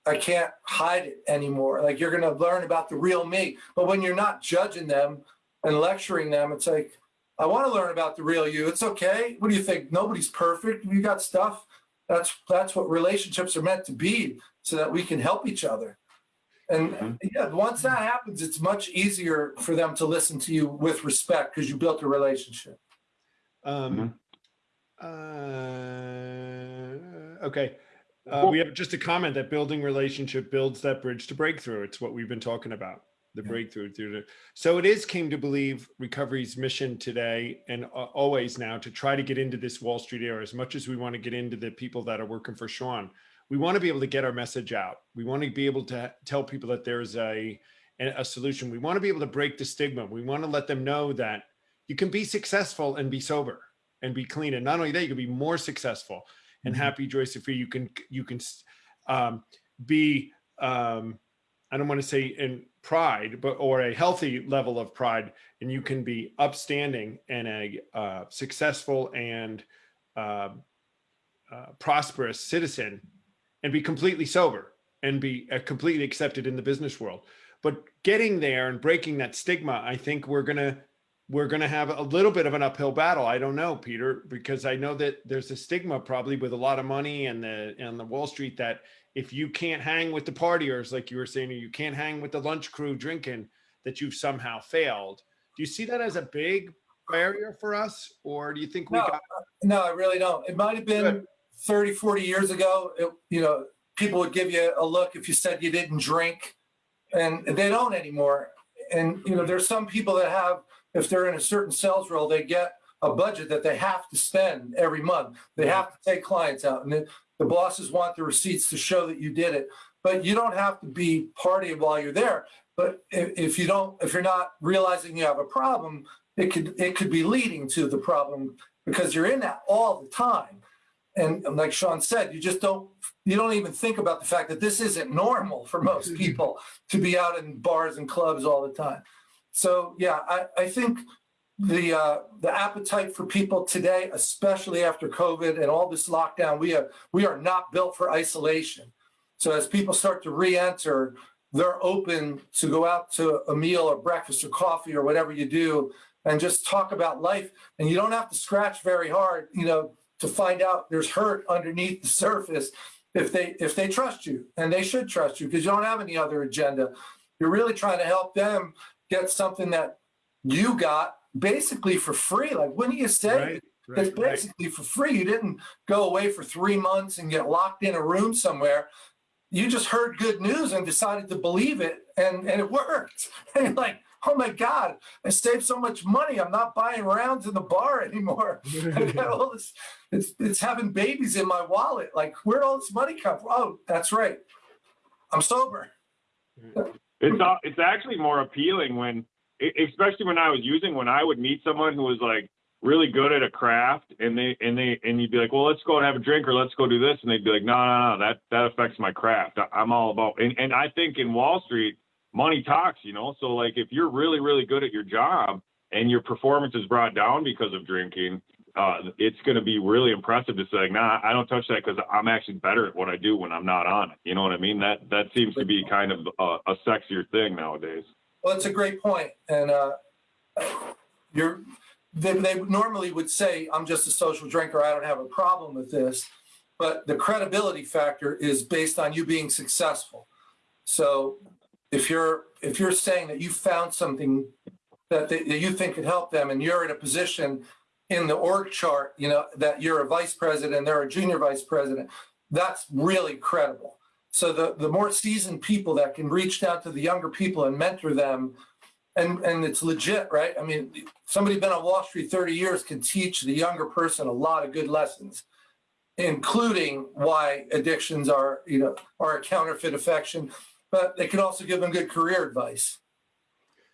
I can't hide it anymore. Like you're going to learn about the real me. But when you're not judging them and lecturing them, it's like, I want to learn about the real you. It's okay. What do you think? Nobody's perfect. You got stuff. That's that's what relationships are meant to be, so that we can help each other. And Mhm. yeah, once that happens, it's much easier for them to listen to you with respect because you built a relationship. Um, uh, okay. Uh, we have just a comment that building relationship builds that bridge to breakthrough. It's what we've been talking about, the Yeah. breakthrough through the. So it is came to believe recovery's mission today and always now to try to get into this Wall Street era as much as we want to get into the people that are working for Sean. We want to be able to get our message out. We want to be able to tell people that there's a a solution. We want to be able to break the stigma. We want to let them know that you can be successful and be sober and be clean. And not only that, you can be more successful and Mhm. happy, joyous, and free. You can you can um, be um, I don't want to say in pride, but or a healthy level of pride, and you can be upstanding and a uh, successful and uh, uh, prosperous citizen, and be completely sober and be uh, completely accepted in the business world. But getting there and breaking that stigma, I think we're gonna we're going to have a little bit of an uphill battle. I don't know, Peter, because I know that there's a stigma probably with a lot of money and the and the Wall Street that if you can't hang with the partiers, like you were saying, or you can't hang with the lunch crew drinking, that you've somehow failed. Do you see that as a big barrier for us, or do you think we No. got? No, I really don't. It might have been Good. 30, 40 years ago. It, you know, people would give you a look if you said you didn't drink, and they don't anymore. And you know, there's some people that have, if they're in a certain sales role, they get a budget that they have to spend every month. They have to take clients out, and the, the bosses want the receipts to show that you did it. But you don't have to be partying while you're there. But if, if you don't, if you're not realizing you have a problem, it could it could be leading to the problem because you're in that all the time. And and like Sean said, you just don't you don't even think about the fact that this isn't normal for most people to be out in bars and clubs all the time. So yeah, I, I think the uh, the appetite for people today, especially after COVID and all this lockdown, we have we are not built for isolation. So as people start to re-enter, they're open to go out to a meal or breakfast or coffee or whatever you do and just talk about life. And you don't have to scratch very hard, you know, to find out there's hurt underneath the surface if they if they trust you and they should trust you because you don't have any other agenda. You're really trying to help them get something that you got basically for free. Like wouldn't you say Right, it's right, right. basically for free. You didn't go away for three months and get locked in a room somewhere. You just heard good news and decided to believe it, and, and it worked. And you're like, oh my God, I saved so much money. I'm not buying rounds in the bar anymore. I got all this, it's, it's having babies in my wallet. Like, where'd all this money come from? Oh, that's right. I'm sober. It's uh, it's actually more appealing when, especially when I was using when I would meet someone who was like really good at a craft, and they and they and you'd be like, well, let's go and have a drink or let's go do this, and they'd be like, no, no, no, that that affects my craft. I- I'm all about, and and I think in Wall Street, money talks, you know. So like if you're really really good at your job and your performance is brought down because of drinking. Uh, it's going to be really impressive to say, nah, I don't touch that because I'm actually better at what I do when I'm not on it. You know what I mean? That that seems to be kind of a, a sexier thing nowadays. Well, it's a great point. and uh, you're, they, they normally would say, I'm just a social drinker, I don't have a problem with this. But the credibility factor is based on you being successful. So if you're, if you're saying that you found something that, they- that you think could help them and you're in a position in the org chart, you know, that you're a vice president, they're a junior vice president, that's really credible. So the, the more seasoned people that can reach down to the younger people and mentor them, and, and it's legit, right? I mean, somebody been on Wall Street 30 years can teach the younger person a lot of good lessons, including why addictions are, you know, are a counterfeit affection, but they can also give them good career advice.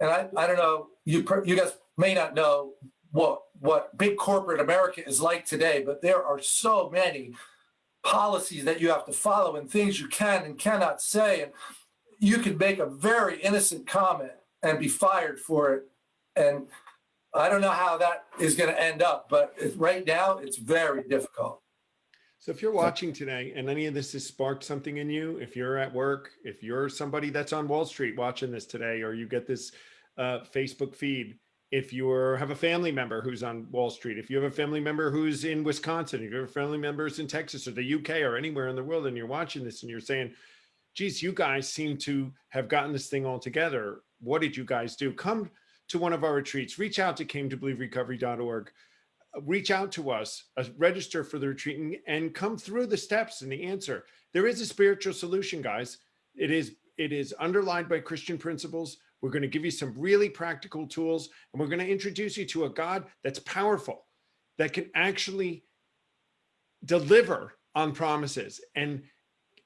And I, I don't know, you, you guys may not know what, what big corporate America is like today, but there are so many policies that you have to follow and things you can and cannot say. And you could make a very innocent comment and be fired for it. And I don't know how that is going to end up, but right now it's very difficult. So if you're watching today and any of this has sparked something in you, if you're at work, if you're somebody that's on Wall Street watching this today, or you get this uh, Facebook feed, if you have a family member who's on Wall Street, if you have a family member who's in Wisconsin, if you have a family member who's in Texas or the UK or anywhere in the world, and you're watching this and you're saying, geez, you guys seem to have gotten this thing all together. What did you guys do? Come to one of our retreats, reach out to came to believe recovery.org reach out to us, uh, register for the retreat and, and come through the steps and the answer. There is a spiritual solution, guys. It is it is underlined by Christian principles. We're going to give you some really practical tools and we're going to introduce you to a God that's powerful, that can actually deliver on promises and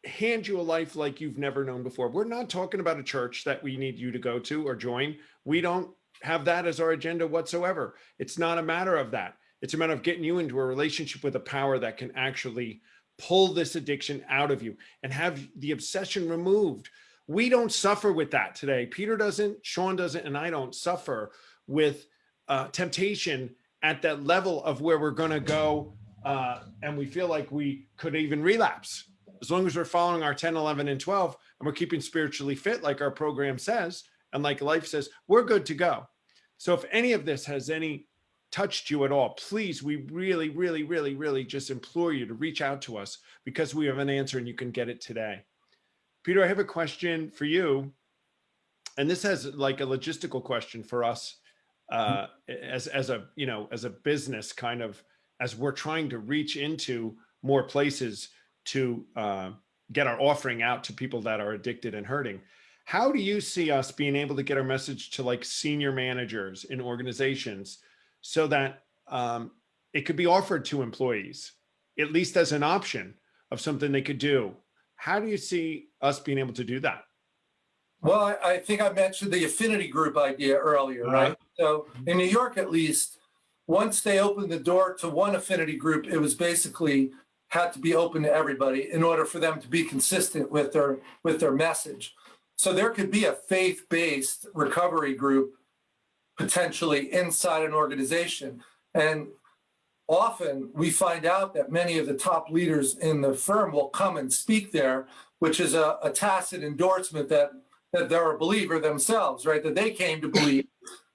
hand you a life like you've never known before. We're not talking about a church that we need you to go to or join. We don't have that as our agenda whatsoever. It's not a matter of that. It's a matter of getting you into a relationship with a power that can actually pull this addiction out of you and have the obsession removed. We don't suffer with that today. Peter doesn't, Sean doesn't, and I don't suffer with uh, temptation at that level of where we're going to go uh, and we feel like we could even relapse. As long as we're following our 10, 11, and 12, and we're keeping spiritually fit, like our program says, and like life says, we're good to go. So if any of this has any touched you at all, please, we really, really, really, really just implore you to reach out to us because we have an answer and you can get it today. Peter, I have a question for you. And this has like a logistical question for us uh, as, as a, you know, as a business kind of, as we're trying to reach into more places to uh, get our offering out to people that are addicted and hurting. How do you see us being able to get our message to like senior managers in organizations so that um, it could be offered to employees, at least as an option of something they could do? How do you see us being able to do that? Well, I, I think I mentioned the affinity group idea earlier, uh-huh. right? So in New York, at least, once they opened the door to one affinity group, it was basically had to be open to everybody in order for them to be consistent with their with their message. So there could be a faith-based recovery group potentially inside an organization. And often we find out that many of the top leaders in the firm will come and speak there, which is a, a tacit endorsement that that they're a believer themselves, right? That they came to believe,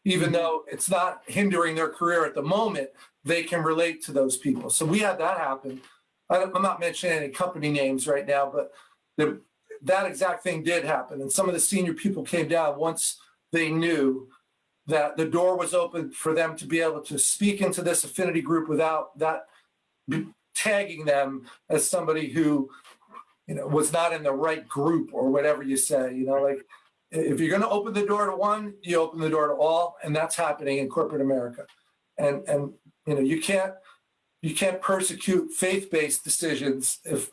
even mm-hmm. though it's not hindering their career at the moment, they can relate to those people. So we had that happen. I- I'm not mentioning any company names right now, but the, that exact thing did happen. And some of the senior people came down once they knew that the door was open for them to be able to speak into this affinity group without that tagging them as somebody who you know was not in the right group or whatever you say you know like if you're going to open the door to one you open the door to all and that's happening in corporate america. And and you know you can't you can't persecute faith-based decisions if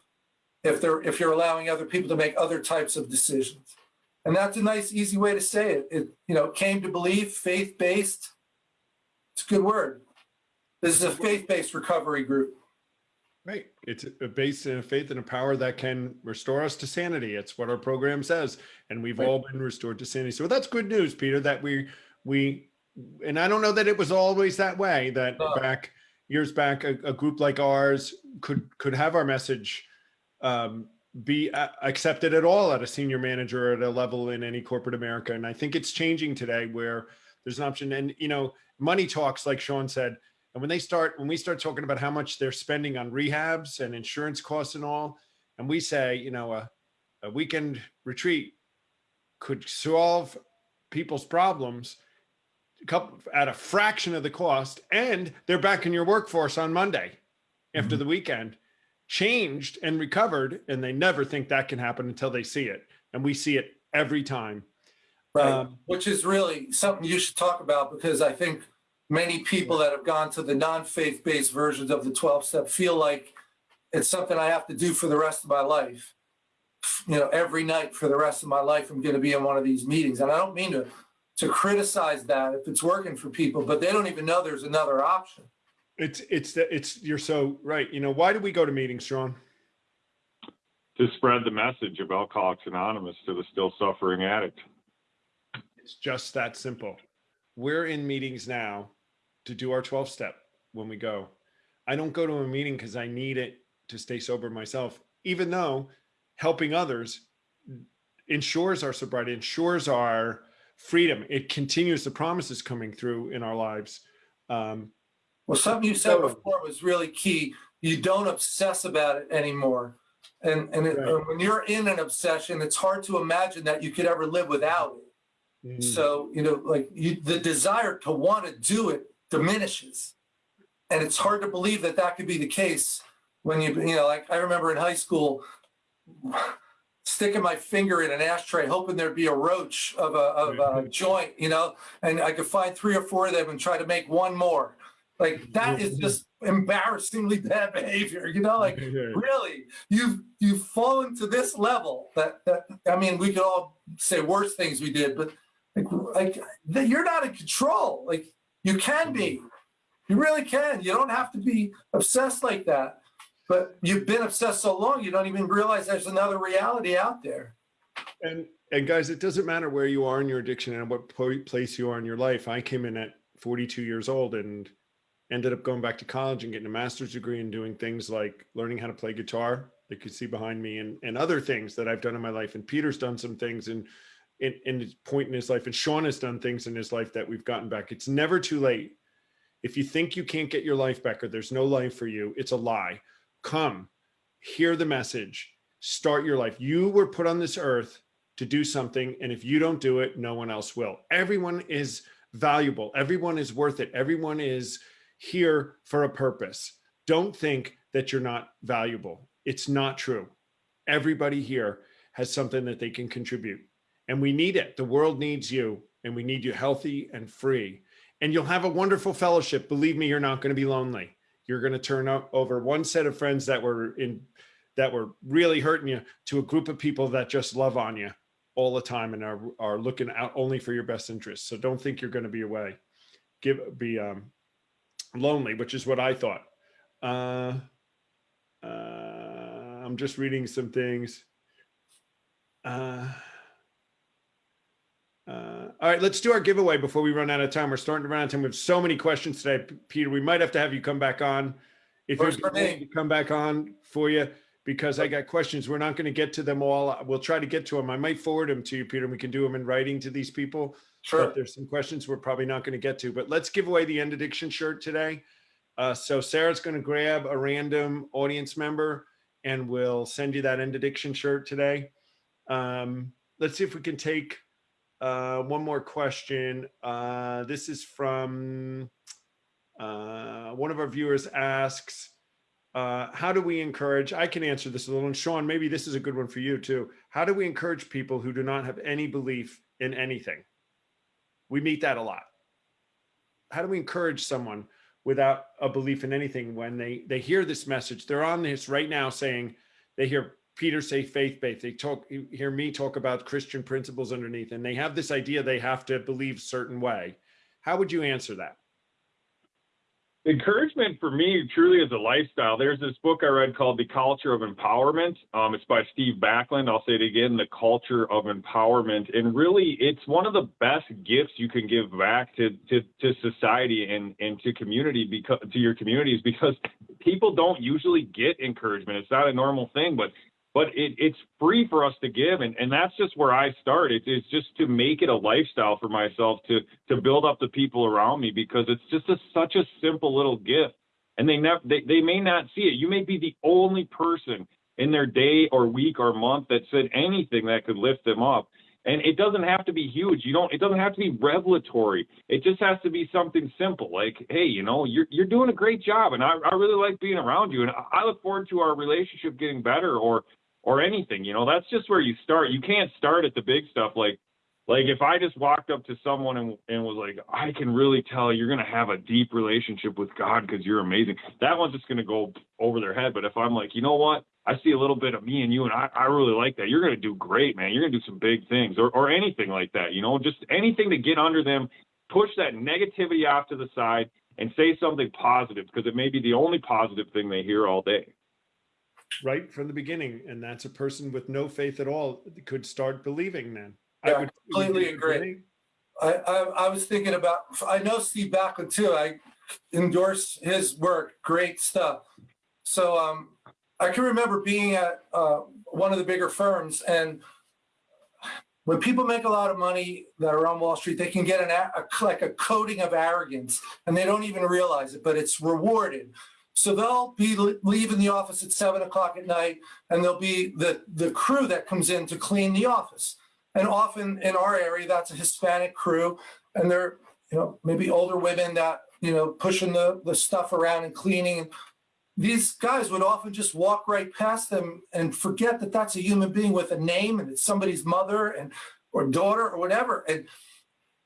if they're if you're allowing other people to make other types of decisions. And that's a nice easy way to say it. It you know came to believe faith-based it's a good word. This is a faith-based recovery group Right. It's based in a faith and a power that can restore us to sanity. It's what our program says. And we've Right. all been restored to sanity. So that's good news, Peter, that we, we, and I don't know that it was always that way, that No. back years back, a, a group like ours could, could have our message um, be uh, accepted at all at a senior manager at a level in any corporate America. And I think it's changing today where there's an option. And, you know, money talks, like Sean said, and when they start, when we start talking about how much they're spending on rehabs and insurance costs and all, and we say, you know, a, a weekend retreat could solve people's problems couple at a fraction of the cost, and they're back in your workforce on Monday after the weekend, changed and recovered, and they never think that can happen until they see it, and we see it every time. Right, Um, which is really something you should talk about because I think many people that have gone to the non-faith-based versions of the 12 step feel like it's something I have to do for the rest of my life. You know, every night for the rest of my life, I'm going to be in one of these meetings. And I don't mean to, to criticize that if it's working for people, but they don't even know there's another option. It's it's the- it's you're so right. You know why do we go to meetings, Sean? To spread the message of Alcoholics Anonymous to the still suffering addict. It's just that simple. We're in meetings now to do our 12 step when we go. I don't go to a meeting because I need it to stay sober myself, even though helping others ensures our sobriety, ensures our freedom. It continues the promises coming through in our lives. Um, Well, something you said before was really key. You don't obsess about it anymore. And, and it- Right. when you're in an obsession, it's hard to imagine that you could ever live without it. mm, So, you know, like you, the desire to want to do it diminishes. And it's hard to believe that that could be the case when you, you know, like I remember in high school, sticking my finger in an ashtray, hoping there'd be a roach of a, of a mm-hmm. joint, you know, and I could find three or four of them and try to make one more. Like that is mm-hmm. just embarrassingly bad behavior, you know, like really you've you've fallen to this level that that i mean we could all say worse things we did but like like that you're not in control like you can be you really can you don't have to be obsessed like that but you've been obsessed so long you don't even realize there's another reality out there And and guys, it doesn't matter where you are in your addiction and what place you are in your life. I came in at 42 years old and ended up going back to college and getting a master's degree and doing things like learning how to play guitar. that You see behind me and and other things that I've done in my life. And Peter's done some things and in, in his point in his life, and Sean has done things in his life that we've gotten back. It's never too late. If you think you can't get your life back or there's no life for you, it's a lie. Come, hear the message, start your life. You were put on this earth to do something. And if you don't do it, no one else will. Everyone is valuable. Everyone is worth it. Everyone is here for a purpose. Don't think that you're not valuable. It's not true. Everybody here has something that they can contribute. And we need it. The world needs you, and we need you healthy and free. And you'll have a wonderful fellowship. Believe me, you're not going to be lonely. You're going to turn over one set of friends that were in that were really hurting you to a group of people that just love on you all the time and are are looking out only for your best interests. So don't think you're going to be away. Give be um lonely, which is what I thought. Uh, uh, I'm just reading some things. Uh, all right, let's do our giveaway before we run out of time. We're starting to run out of time. We have so many questions today, Peter. We might have to have you come back on. If you're Works willing to come back on for you, because I got questions. We're not going to get to them all. We'll try to get to them. I might forward them to you, Peter. and We can do them in writing to these people. sure But there's some questions we're probably not going to get to, but let's give away the end addiction shirt today. Uh, so Sarah's going to grab a random audience member and we'll send you that end addiction shirt today. Um, let's see if we can take uh, one more question. Uh, this is from uh, one of our viewers asks, uh, how do we encourage, I can answer this a little, and Sean, maybe this is a good one for you too. How do we encourage people who do not have any belief in anything? We meet that a lot. How do we encourage someone without a belief in anything when they they hear this message? They're on this right now saying they hear Peter say faith based. They talk hear me talk about Christian principles underneath, and they have this idea they have to believe certain way. How would you answer that? encouragement for me truly is a lifestyle. There's this book I read called The Culture of Empowerment. Um, it's by Steve Backlund. I'll say it again, The Culture of Empowerment. And really, it's one of the best gifts you can give back to to, to society and, and to community because to your communities because people don't usually get encouragement. It's not a normal thing, but but it, it's free for us to give. And, and that's just where I start. It's, it's just to make it a lifestyle for myself to, to build up the people around me because it's just a, such a simple little gift. And they never, they, they may not see it. You may be the only person in their day or week or month that said anything that could lift them up. And it doesn't have to be huge. You don't, it doesn't have to be revelatory. It just has to be something simple like, hey, you know, you're, you're doing a great job and I, I really like being around you. And I- I look forward to our relationship getting better or, or anything, you know, that's just where you start. You can't start at the big stuff. Like, like if I just walked up to someone and, and was like, I can really tell you're going to have a deep relationship with God because you're amazing. That one's just going to go over their head. But if I'm like, you know what? I see a little bit of me and you, and I, I really like that. You're going to do great, man. You're going to do some big things or, or anything like that, you know, just anything to get under them, push that negativity off to the side and say something positive because it may be the only positive thing they hear all day. Right from the beginning. And that's a person with no faith at all could start believing then. I would completely agree. I, I, I was thinking about, I know Steve Backlund too. I endorse his work, great stuff. So, um, I can remember being at, uh, one of the bigger firms and when people make a lot of money that are on Wall Street, they can get an, a, a- like a coating of arrogance and they don't even realize it, but it's rewarded. So they'll be leaving the office at seven o'clock at night and there'll be the, the crew that comes in to clean the office. And often in our area, that's a Hispanic crew, and they're, you know, maybe older women that, you know, pushing the, the stuff around and cleaning. These guys would often just walk right past them and forget that that's a human being with a name and it's somebody's mother and or daughter or whatever. And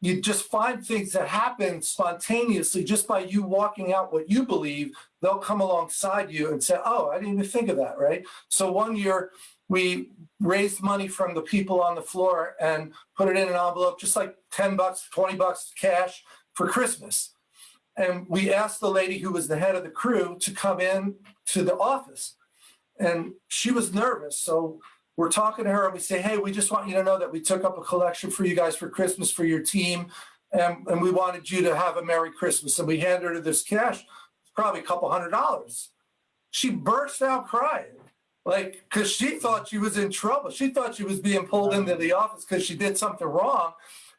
you just find things that happen spontaneously just by you walking out what you believe. They'll come alongside you and say, "Oh, I didn't even think of that." Right. So one year we raised money from the people on the floor and put it in an envelope, just like 10 bucks, 20 bucks cash for Christmas. And we asked the lady who was the head of the crew to come in to the office. And she was nervous. So we're talking to her and we say, hey, we just want you to know that we took up a collection for you guys for Christmas for your team. And, and we wanted you to have a Merry Christmas. And we handed her this cash, probably a couple hundred dollars. She burst out crying like because she thought she was in trouble she thought she was being pulled into the office because she did something wrong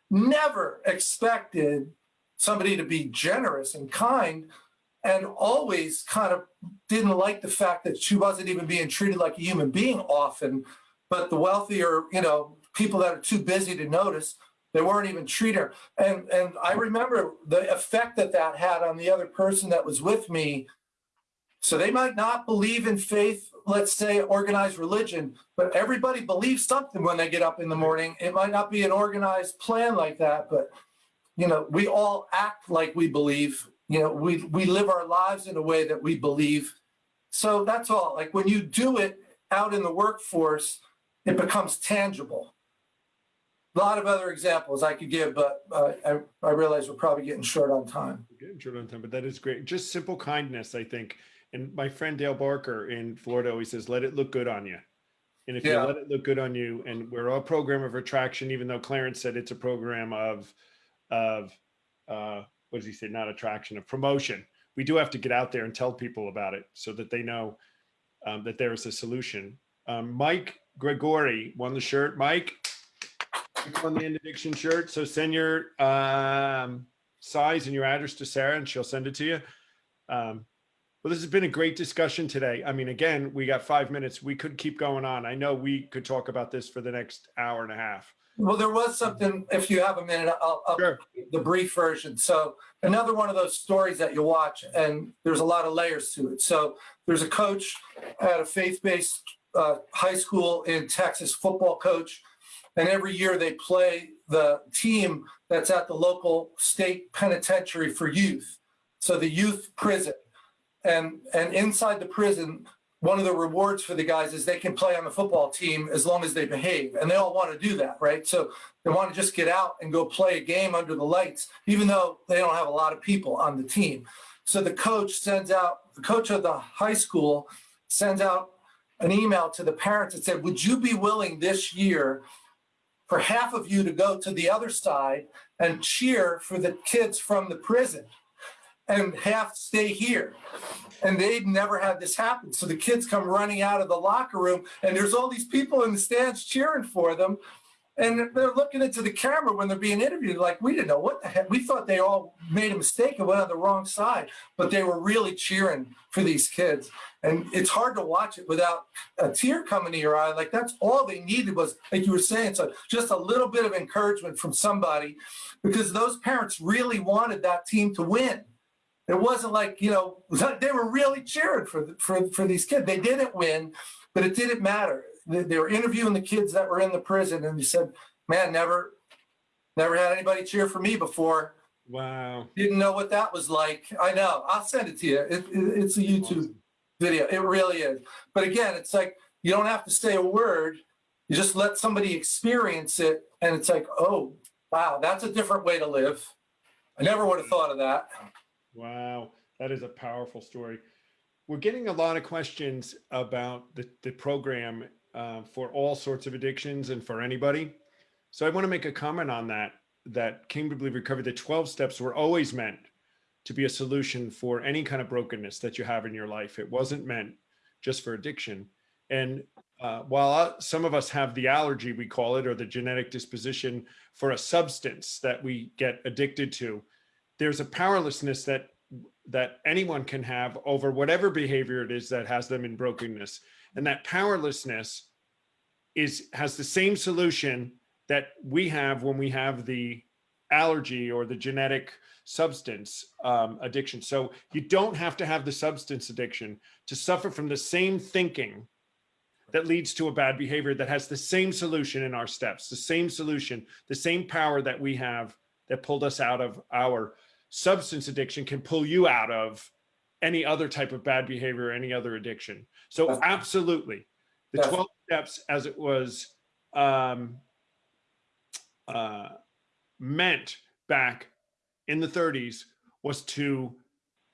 never expected somebody to be generous and kind and always kind of didn't like the fact that she wasn't even being treated like a human being often but the wealthier you know people that are too busy to notice they weren't even treating her and and i remember the effect that that had on the other person that was with me so they might not believe in faith, let's say organized religion, but everybody believes something when they get up in the morning. It might not be an organized plan like that, but you know, we all act like we believe. You know, we we live our lives in a way that we believe. So that's all. Like when you do it out in the workforce, it becomes tangible. A lot of other examples I could give, but uh, I, I realize we're probably getting short on time. We're Getting short on time, but that is great. Just simple kindness, I think. And my friend Dale Barker in Florida always says, let it look good on you. And if Yeah. you let it look good on you, and we're a program of attraction, even though Clarence said it's a program of, of, uh, what does he say? Not attraction, of promotion. We do have to get out there and tell people about it so that they know um, that there is a solution. Um, Mike Gregory won the shirt. Mike, won the addiction shirt. So send your um, size and your address to Sarah, and she'll send it to you. Um, well, this has been a great discussion today. I mean, again, we got five minutes. We could keep going on. I know we could talk about this for the next hour and a half. Well, there was something, if you have a minute, I'll, I'll Sure. the brief version. So another one of those stories that you watch, and there's a lot of layers to it. So there's a coach at a faith-based uh, high school in Texas, football coach, and every year they play the team that's at the local state penitentiary for youth. So the youth prison, and and inside the prison. One of the rewards for the guys is they can play on the football team as long as they behave, and they all want to do that, right? So they want to just get out and go play a game under the lights, even though they don't have a lot of people on the team. So the coach sends out, the coach of the high school sends out an email to the parents that said, Would you be willing this year for half of you to go to the other side and cheer for the kids from the prison? and half stay here. And they'd never had this happen. So the kids come running out of the locker room and there's all these people in the stands cheering for them. And they're looking into the camera when they're being interviewed, like, we didn't know what the heck. We thought they all made a mistake and went on the wrong side, but they were really cheering for these kids. And it's hard to watch it without a tear coming to your eye. Like, that's all they needed was, like you were saying, so just a little bit of encouragement from somebody because those parents really wanted that team to win. It wasn't like, you know, they were really cheering for, for, for these kids. They didn't win, but it didn't matter. They, were interviewing the kids that were in the prison and they said, man, never, never had anybody cheer for me before. Wow. Didn't know what that was like. I know. I'll send it to you. It, it- it's a YouTube Awesome. video. It really is. But again, it's like you don't have to say a word. You just let somebody experience it, and it's like, oh, wow, that's a different way to live. I never would have thought of that. Wow, that is a powerful story. We're getting a lot of questions about the, the program uh, for all sorts of addictions and for anybody. So I want to make a comment on that, that Came to Believe Recovery, the 12 steps were always meant to be a solution for any kind of brokenness that you have in your life. It wasn't meant just for addiction. And uh, while uh, some of us have the allergy, we call it, or the genetic disposition for a substance that we get addicted to, there's a powerlessness that that anyone can have over whatever behavior it is that has them in brokenness. And that powerlessness is has the same solution that we have when we have the allergy or the genetic substance um, addiction. So you don't have to have the substance addiction to suffer from the same thinking that leads to a bad behavior that has the same solution in our steps the same solution the same power that we have that pulled us out of our substance addiction can pull you out of any other type of bad behavior, any other addiction. So absolutely, the Definitely. 12 steps as it was um, uh, meant back in the 30s was to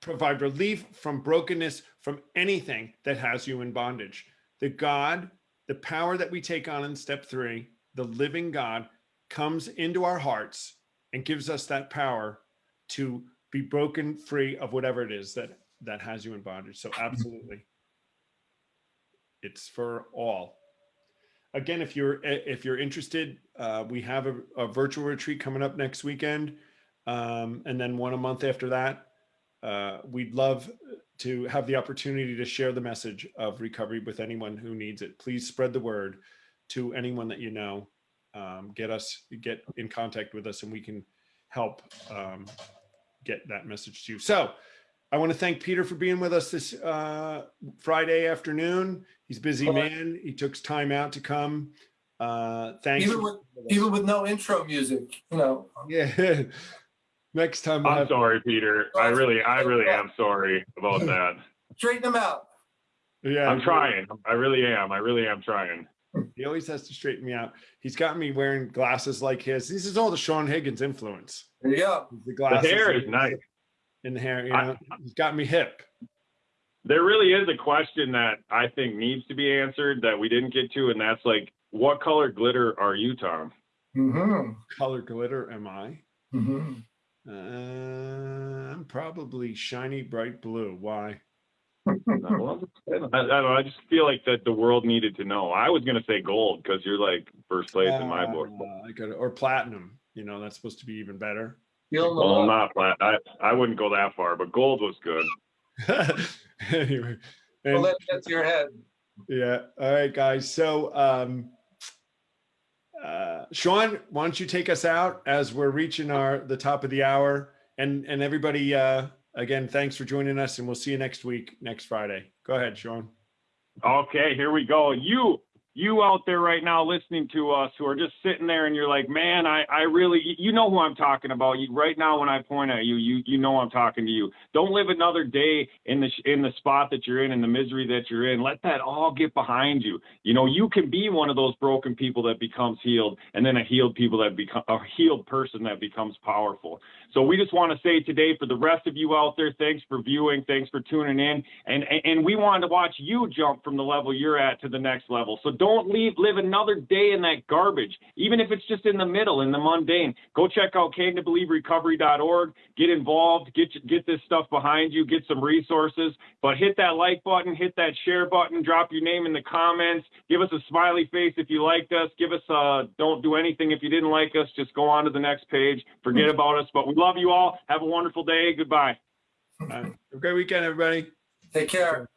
provide relief from brokenness, from anything that has you in bondage. The God, the power that we take on in step three, the living God comes into our hearts and gives us that power to be broken free of whatever it is that that has you in bondage. So absolutely. It's for all. Again if you're if you're interested uh, we have a, a virtual retreat coming up next weekend um, and then one a month after that uh, we'd love to have the opportunity to share the message of recovery with anyone who needs it. Please spread the word to anyone that you know. Um, get us get in contact with us and we can help um, get that message to you. So I want to thank Peter for being with us this uh, Friday afternoon. He's a busy Well, man. He took time out to come. Uh, thanks. Even for with- being with us. Even with no intro music, you know. yeah. Next time we'll I'm have, sorry, Peter. I really, I really am sorry about that. Straighten them out. yeah, I'm trying. I really am. I really am trying. He always has to straighten me out. He's got me wearing glasses like his. This is all the Sean Higgins influence. There you go. The The hair is nice. In the hair, you I- know, he's got me hip. There really is a question that I think needs to be answered that we didn't get to, and that's like, what color glitter are you, Tom? Mm-hmm. Color glitter am I? Mm-hmm. Uh, I'm probably shiny bright blue. Why? I, I don't know. I just feel like that the world needed to know. I was gonna say gold because you're like first place in my book. Uh, I got or platinum. You know, that's supposed to be even better. Feeling the Well, love. not flat. I I wouldn't go that far, but gold was good. anyway, and, let that to your head. yeah. All right, guys. So, um, uh, Sean, why don't you take us out as we're reaching our the top of the hour, and and everybody, uh, again, thanks for joining us, and we'll see you next week, next Friday. Go ahead, Sean. Okay, here we go. You you out there right now listening to us who are just sitting there and you're like, man, I, I really, you know who I'm talking about. You, right now, when I point at you, you, you know I'm talking to you. Don't live another day in the, in the spot that you're in, in the misery that you're in. Let that all get behind you. You know, you can be one of those broken people that becomes healed and then a healed people that become a healed person that becomes powerful. So we just want to say today for the rest of you out there, thanks for viewing, thanks for tuning in. And, and, and we wanted to watch you jump from the level you're at to the next level. So don't leave, live another day in that garbage, even if it's just in the middle, in the mundane. Go check out recovery.org. Get involved. Get get this stuff behind you. Get some resources. But hit that like button. Hit that share button. Drop your name in the comments. Give us a smiley face if you liked us. Give us a don't do anything if you didn't like us. Just go on to the next page. Forget hmm. about us. But we love you all. Have a wonderful day. Goodbye. All right. Have a great weekend, everybody. Take care.